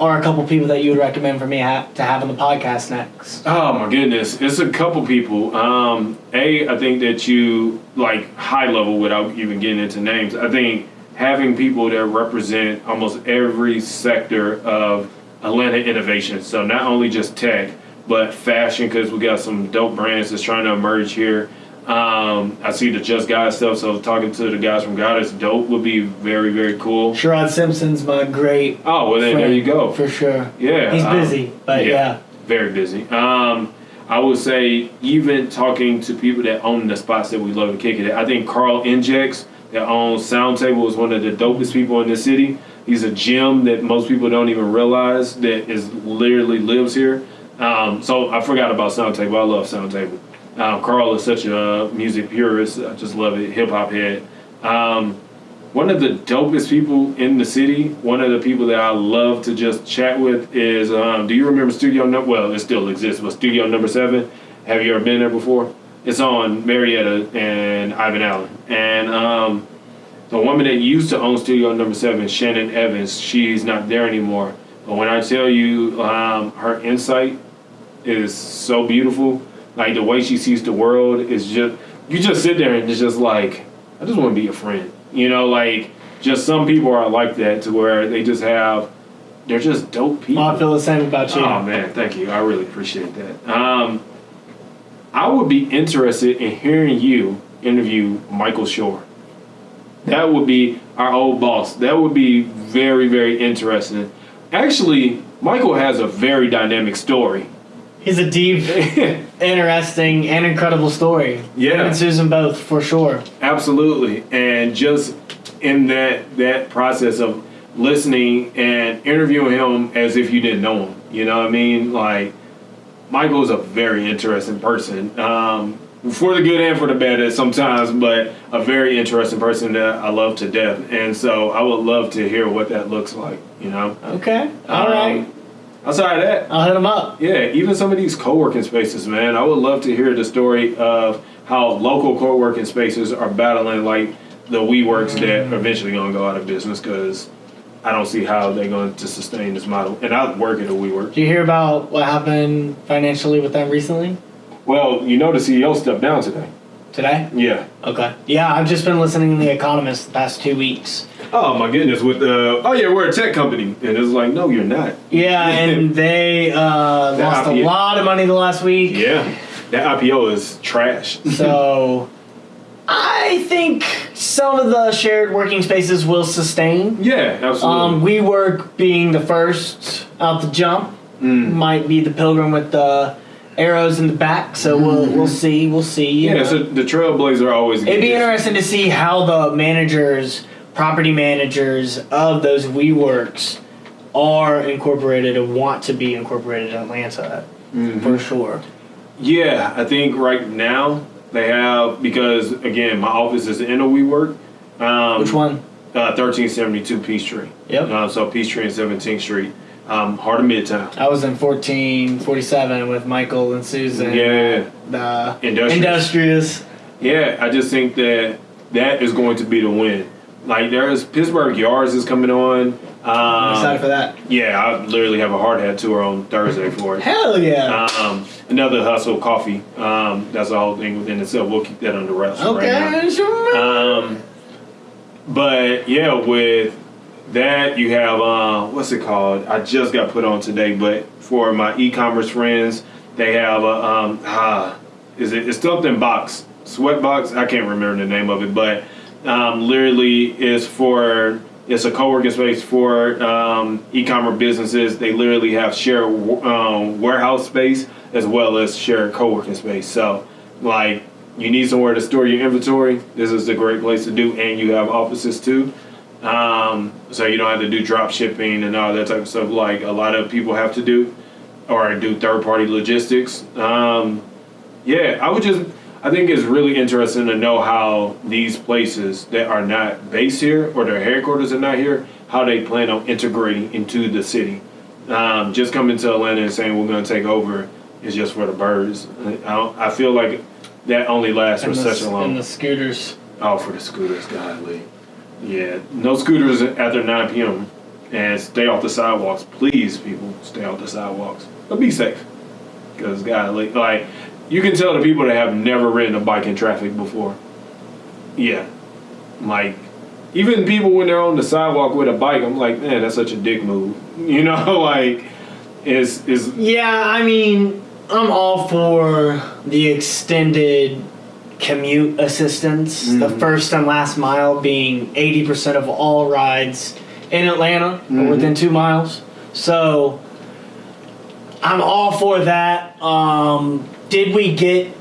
[SPEAKER 2] are a couple people that you would recommend for me ha- to have on the podcast next?
[SPEAKER 1] Oh my goodness, it's a couple people. Um, a, I think that you like high level without even getting into names. I think having people that represent almost every sector of Atlanta innovation. So not only just tech, but fashion because we got some dope brands that's trying to emerge here. Um, I see the Just Guys stuff, so talking to the guys from God is dope would be very very cool.
[SPEAKER 2] Sherrod Simpson's my great.
[SPEAKER 1] Oh well, then there you go.
[SPEAKER 2] For sure.
[SPEAKER 1] Yeah,
[SPEAKER 2] He's
[SPEAKER 1] um,
[SPEAKER 2] busy, but yeah.
[SPEAKER 1] very busy. Um, I would say even talking to people that own the spots that we love to kick it at. I think Carl Injex that owns Soundtable is one of the dopest people in the city. He's a gem that most people don't even realize that is literally lives here. Um, so I forgot about Soundtable. I love Soundtable. Um, Carl is such a music purist. I just love it. Hip hop head. Um, one of the dopest people in the city, one of the people that I love to just chat with is, um, do you remember Studio Number? Well, it still exists, but Studio Number Seven. Have you ever been there before? It's on Marietta and Ivan Allen, and um, the woman that used to own Studio Number Seven, Shannon Evans, she's not there anymore. But when I tell you, um, her insight is so beautiful. Like the way she sees the world is just you just sit there and it's just like I just want to be a friend. You know, like just some people are like that to where they just have they're just dope people.
[SPEAKER 2] Well, I feel the same about you.
[SPEAKER 1] Oh man, thank you. I really appreciate that. Um, I would be interested in hearing you interview Michael Shore. That would be our old boss. That would be very, very interesting. Actually, Michael has a very dynamic story.
[SPEAKER 2] He's a deep, [LAUGHS] interesting, and incredible story.
[SPEAKER 1] Yeah.
[SPEAKER 2] And Susan both, for sure.
[SPEAKER 1] Absolutely, and just in that that process of listening and interviewing him as if you didn't know him. You know what I mean? Like Michael's a very interesting person, um, for the good and for the bad sometimes, but a very interesting person that I love to death. And so I would love to hear what that looks like. You know?
[SPEAKER 2] Okay. All
[SPEAKER 1] Um,
[SPEAKER 2] right.
[SPEAKER 1] Outside of that,
[SPEAKER 2] I'll hit him up.
[SPEAKER 1] yeah, even some of these co-working spaces, man. I would love to hear the story of how local co-working spaces are battling like the WeWorks that are eventually gonna go out of business because I don't see how they're going to sustain this model. And I work at a WeWork.
[SPEAKER 2] Do you hear about what happened financially with them recently?
[SPEAKER 1] Well, you know the CEO stepped down today.
[SPEAKER 2] Today?
[SPEAKER 1] Yeah.
[SPEAKER 2] Okay. Yeah, I've just been listening to The Economist the past two weeks.
[SPEAKER 1] Oh my goodness! With the oh yeah, we're a tech company, and it's like no, you're not.
[SPEAKER 2] Yeah, [LAUGHS] and they uh, lost a lot of money the last week.
[SPEAKER 1] Yeah, that IPO is trash. [LAUGHS]
[SPEAKER 2] So I think some of the shared working spaces will sustain.
[SPEAKER 1] yeah, absolutely.
[SPEAKER 2] Um, WeWork being the first out the jump
[SPEAKER 1] Mm.
[SPEAKER 2] might be the pilgrim with the arrows in the back. So we'll we'll see. We'll see.
[SPEAKER 1] yeah,
[SPEAKER 2] know.
[SPEAKER 1] so the trailblazer always.
[SPEAKER 2] It'd be interesting to see how the managers, property managers of those WeWorks are incorporated and want to be incorporated in Atlanta
[SPEAKER 1] Mm-hmm.
[SPEAKER 2] for sure.
[SPEAKER 1] Yeah, I think right now they have because again, my office is in a WeWork. Um,
[SPEAKER 2] Which one?
[SPEAKER 1] Uh, thirteen seventy two Peachtree.
[SPEAKER 2] Yep.
[SPEAKER 1] Uh, so Peachtree and Seventeenth Street, um, heart of Midtown.
[SPEAKER 2] I was in 1447 with Michael and Susan.
[SPEAKER 1] Yeah,
[SPEAKER 2] The
[SPEAKER 1] Industrious.
[SPEAKER 2] industrious.
[SPEAKER 1] yeah. I just think that that is going to be the win. Like there's Pittsburgh Yards is coming on.
[SPEAKER 2] I'm
[SPEAKER 1] Um,
[SPEAKER 2] excited for that.
[SPEAKER 1] yeah, I literally have a hard hat tour on Thursday for it.
[SPEAKER 2] Hell yeah.
[SPEAKER 1] Um, another hustle coffee. Um, that's the whole thing within itself. We'll keep that under wraps for right now.
[SPEAKER 2] okay, sure.
[SPEAKER 1] Um, but yeah, with that you have uh, what's it called? I just got put on today, but for my e-commerce friends, they have a um, ah, is it? It's something box, sweat box. I can't remember the name of it, but um, literally is for it's a co-working space for um, e-commerce businesses. They literally have shared um, warehouse space as well as shared co-working space. So like you need somewhere to store your inventory, this is a great place to do, and you have offices too. Um, so you don't have to do drop shipping and all that type of stuff like a lot of people have to do, or do third party logistics. Um, yeah, I would just, I think it's really interesting to know how these places that are not based here or their headquarters are not here, how they plan on integrating into the city. Um, just coming to Atlanta and saying we're going to take over is just for the birds. I, don't, I feel like that only lasts for
[SPEAKER 2] and,
[SPEAKER 1] such a long.
[SPEAKER 2] and the scooters.
[SPEAKER 1] Oh, for the scooters, godly. Yeah, no scooters after 9 p.m. and stay off the sidewalks. Please, people, stay off the sidewalks, but be safe. Because God, like, like you can tell the people that have never ridden a bike in traffic before. Yeah, like even people when they're on the sidewalk with a bike, I'm like, man, that's such a dick move. [LAUGHS] You know, [LAUGHS] like is is
[SPEAKER 2] Yeah, I mean, I'm all for the extended commute assistance. The first and last mile being 80% of all rides in Atlanta are within two miles. So I'm all for that. Um, did we get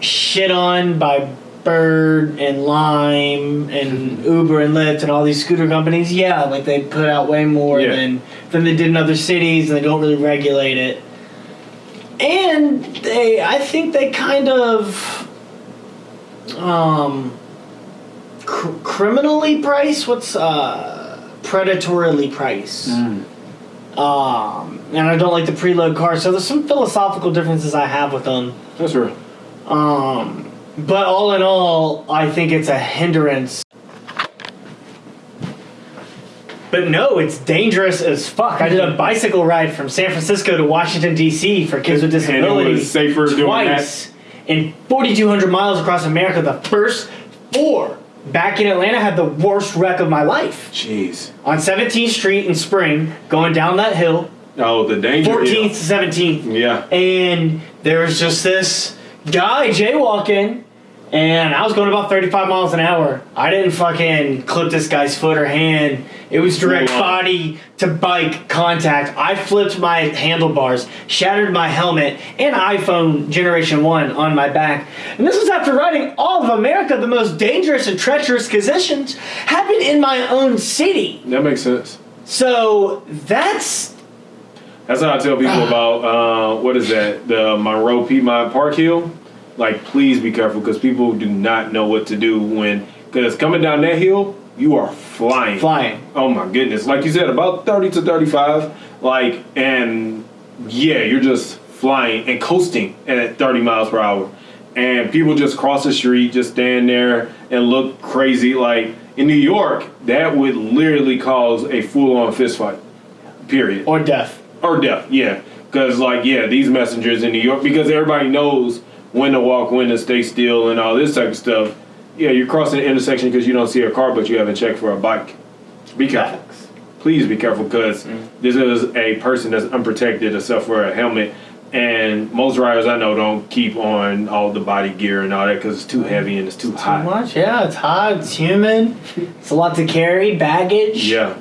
[SPEAKER 2] shit on by Bird and Lime and Uber and Lyft and all these scooter companies? Yeah, like they put out way more
[SPEAKER 1] Yeah.
[SPEAKER 2] than than they did in other cities, and they don't really regulate it. And they, I think they kind of, um, cr- criminally price. What's uh, predatorily price? Um, and I don't like the preload car, so there's some philosophical differences I have with them.
[SPEAKER 1] that's real.
[SPEAKER 2] Um, but all in all, I think it's a hindrance. But no, it's dangerous as fuck. I did a bicycle ride from San Francisco to Washington D.C. for kids with
[SPEAKER 1] And it was
[SPEAKER 2] disabilities
[SPEAKER 1] safer doing
[SPEAKER 2] twice in 4,200 miles across America. The first four back in Atlanta had the worst wreck of my life
[SPEAKER 1] Jeez.
[SPEAKER 2] on 17th Street in Spring, going down that hill,
[SPEAKER 1] Oh, the danger.
[SPEAKER 2] 14th to 17th
[SPEAKER 1] Yeah.
[SPEAKER 2] and there was just this guy jaywalking and I was going about 35 miles an hour. I didn't fucking clip this guy's foot or hand. It was direct body to bike contact. I flipped my handlebars, shattered my helmet, and iPhone Generation 1 on my back. And this was after riding all of America, the most dangerous and treacherous conditions happened in my own city.
[SPEAKER 1] That makes sense.
[SPEAKER 2] So that's
[SPEAKER 1] That's how I tell people [SIGHS] about uh, what is that? The Monroe Piedmont Park Hill. Like, please be careful because people do not know what to do when because coming down that hill, you are flying.
[SPEAKER 2] flying.
[SPEAKER 1] Oh my goodness! Like you said, about thirty to thirty-five. Like, and yeah, you're just flying and coasting at thirty miles per hour, and people just cross the street, just stand there and look crazy. Like in New York, that would literally cause a full-on fist fight. Period
[SPEAKER 2] Or death.
[SPEAKER 1] or death, yeah. Because like yeah, these messengers in New York, because everybody knows when to walk, when to stay still, and all this type of stuff. Yeah, you're crossing the intersection because you don't see a car, but you haven't checked for a bike. Be careful. Please be careful because mm-hmm. this is a person that's unprotected except for a helmet. And most riders I know don't keep on all the body gear and all that because it's too mm-hmm. heavy and it's too
[SPEAKER 2] Too
[SPEAKER 1] hot.
[SPEAKER 2] much? Yeah, it's hot, it's humid, it's a lot to carry, baggage.
[SPEAKER 1] Yeah.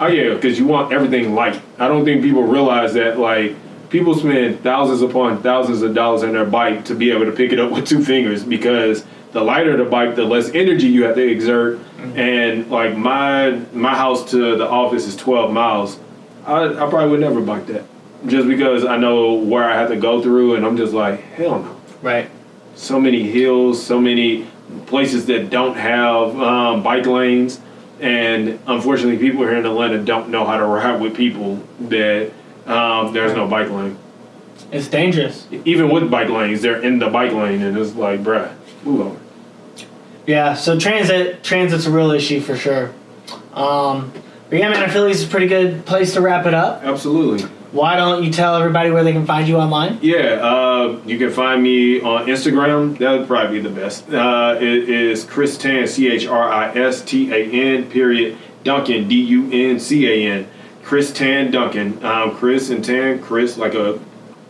[SPEAKER 1] Oh yeah, because you want everything light. I don't think people realize that like people spend thousands upon thousands of dollars on their bike to be able to pick it up with two fingers because the lighter the bike, the less energy you have to exert. And like my my house to the office is twelve miles. I, I probably would never bike that. Just because I know where I have to go through and I'm just like, hell no
[SPEAKER 2] Right.
[SPEAKER 1] so many hills, so many places that don't have um, bike lanes, and unfortunately, people here in Atlanta don't know how to ride with people that um, there's no bike lane.
[SPEAKER 2] It's dangerous.
[SPEAKER 1] Even with bike lanes, they're in the bike lane, and it's like, bruh, move over.
[SPEAKER 2] Yeah, so transit transit's a real issue for sure. Um, but yeah, man, I feel like it's a pretty good place to wrap it up.
[SPEAKER 1] Absolutely.
[SPEAKER 2] Why don't you tell everybody where they can find you online?
[SPEAKER 1] Yeah, uh, you can find me on Instagram. That would probably be the best. Uh, it is Chris Tan, C H R I S T A N, period, Duncan, D U N C A N. Chris Tan Duncan. Um, Chris and Tan, Chris like a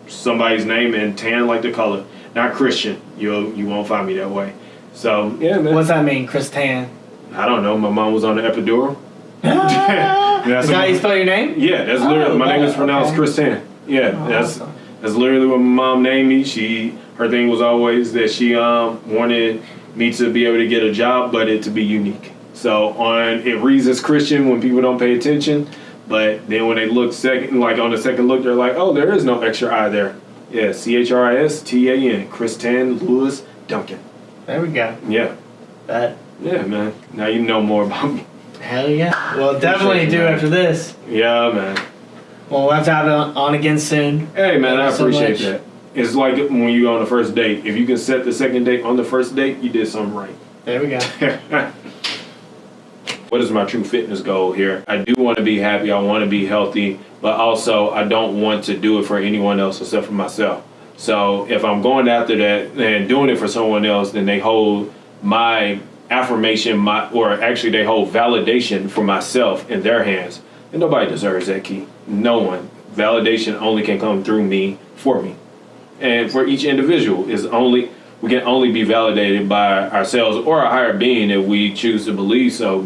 [SPEAKER 1] somebody's name, and Tan like the color. Not Christian. You you won't find me that way. So yeah, man.
[SPEAKER 2] What's that mean, Chris Tan?
[SPEAKER 1] I don't know. My mom was on the epidural. [LAUGHS] [LAUGHS] That's
[SPEAKER 2] Is that how you spell your name?
[SPEAKER 1] Yeah, that's
[SPEAKER 2] Oh,
[SPEAKER 1] literally my name is
[SPEAKER 2] okay.
[SPEAKER 1] pronounced Chris Tan. Yeah,
[SPEAKER 2] Oh,
[SPEAKER 1] that's
[SPEAKER 2] awesome.
[SPEAKER 1] that's literally what my mom named me. She her thing was always that she um wanted me to be able to get a job, but it to be unique. So on it reads as Christian when people don't pay attention, but then when they look second, like on the second look, they're like, oh, there is no extra I there. Yeah, C H R I S T A N, Chris Tan Lewis Duncan.
[SPEAKER 2] There we go.
[SPEAKER 1] Yeah,
[SPEAKER 2] That
[SPEAKER 1] yeah, man. Now you know more about me.
[SPEAKER 2] hell yeah. Well, definitely do
[SPEAKER 1] man.
[SPEAKER 2] after this.
[SPEAKER 1] Yeah, man.
[SPEAKER 2] Well, we'll have to have it on again soon.
[SPEAKER 1] Hey man, I
[SPEAKER 2] Thank so
[SPEAKER 1] appreciate
[SPEAKER 2] much.
[SPEAKER 1] that. It's like when you go on the first date. If you can set the second date on the first date, you did something right.
[SPEAKER 2] There we go. [LAUGHS]
[SPEAKER 1] what is my true fitness goal here? I do want to be happy. I want to be healthy, but also I don't want to do it for anyone else except for myself. So if I'm going after that and doing it for someone else, then they hold my affirmation, my or actually they hold validation for myself in their hands. And nobody deserves that key. No one. Validation only can come through me for me. And for each individual is only we can only be validated by ourselves or a higher being if we choose to believe so.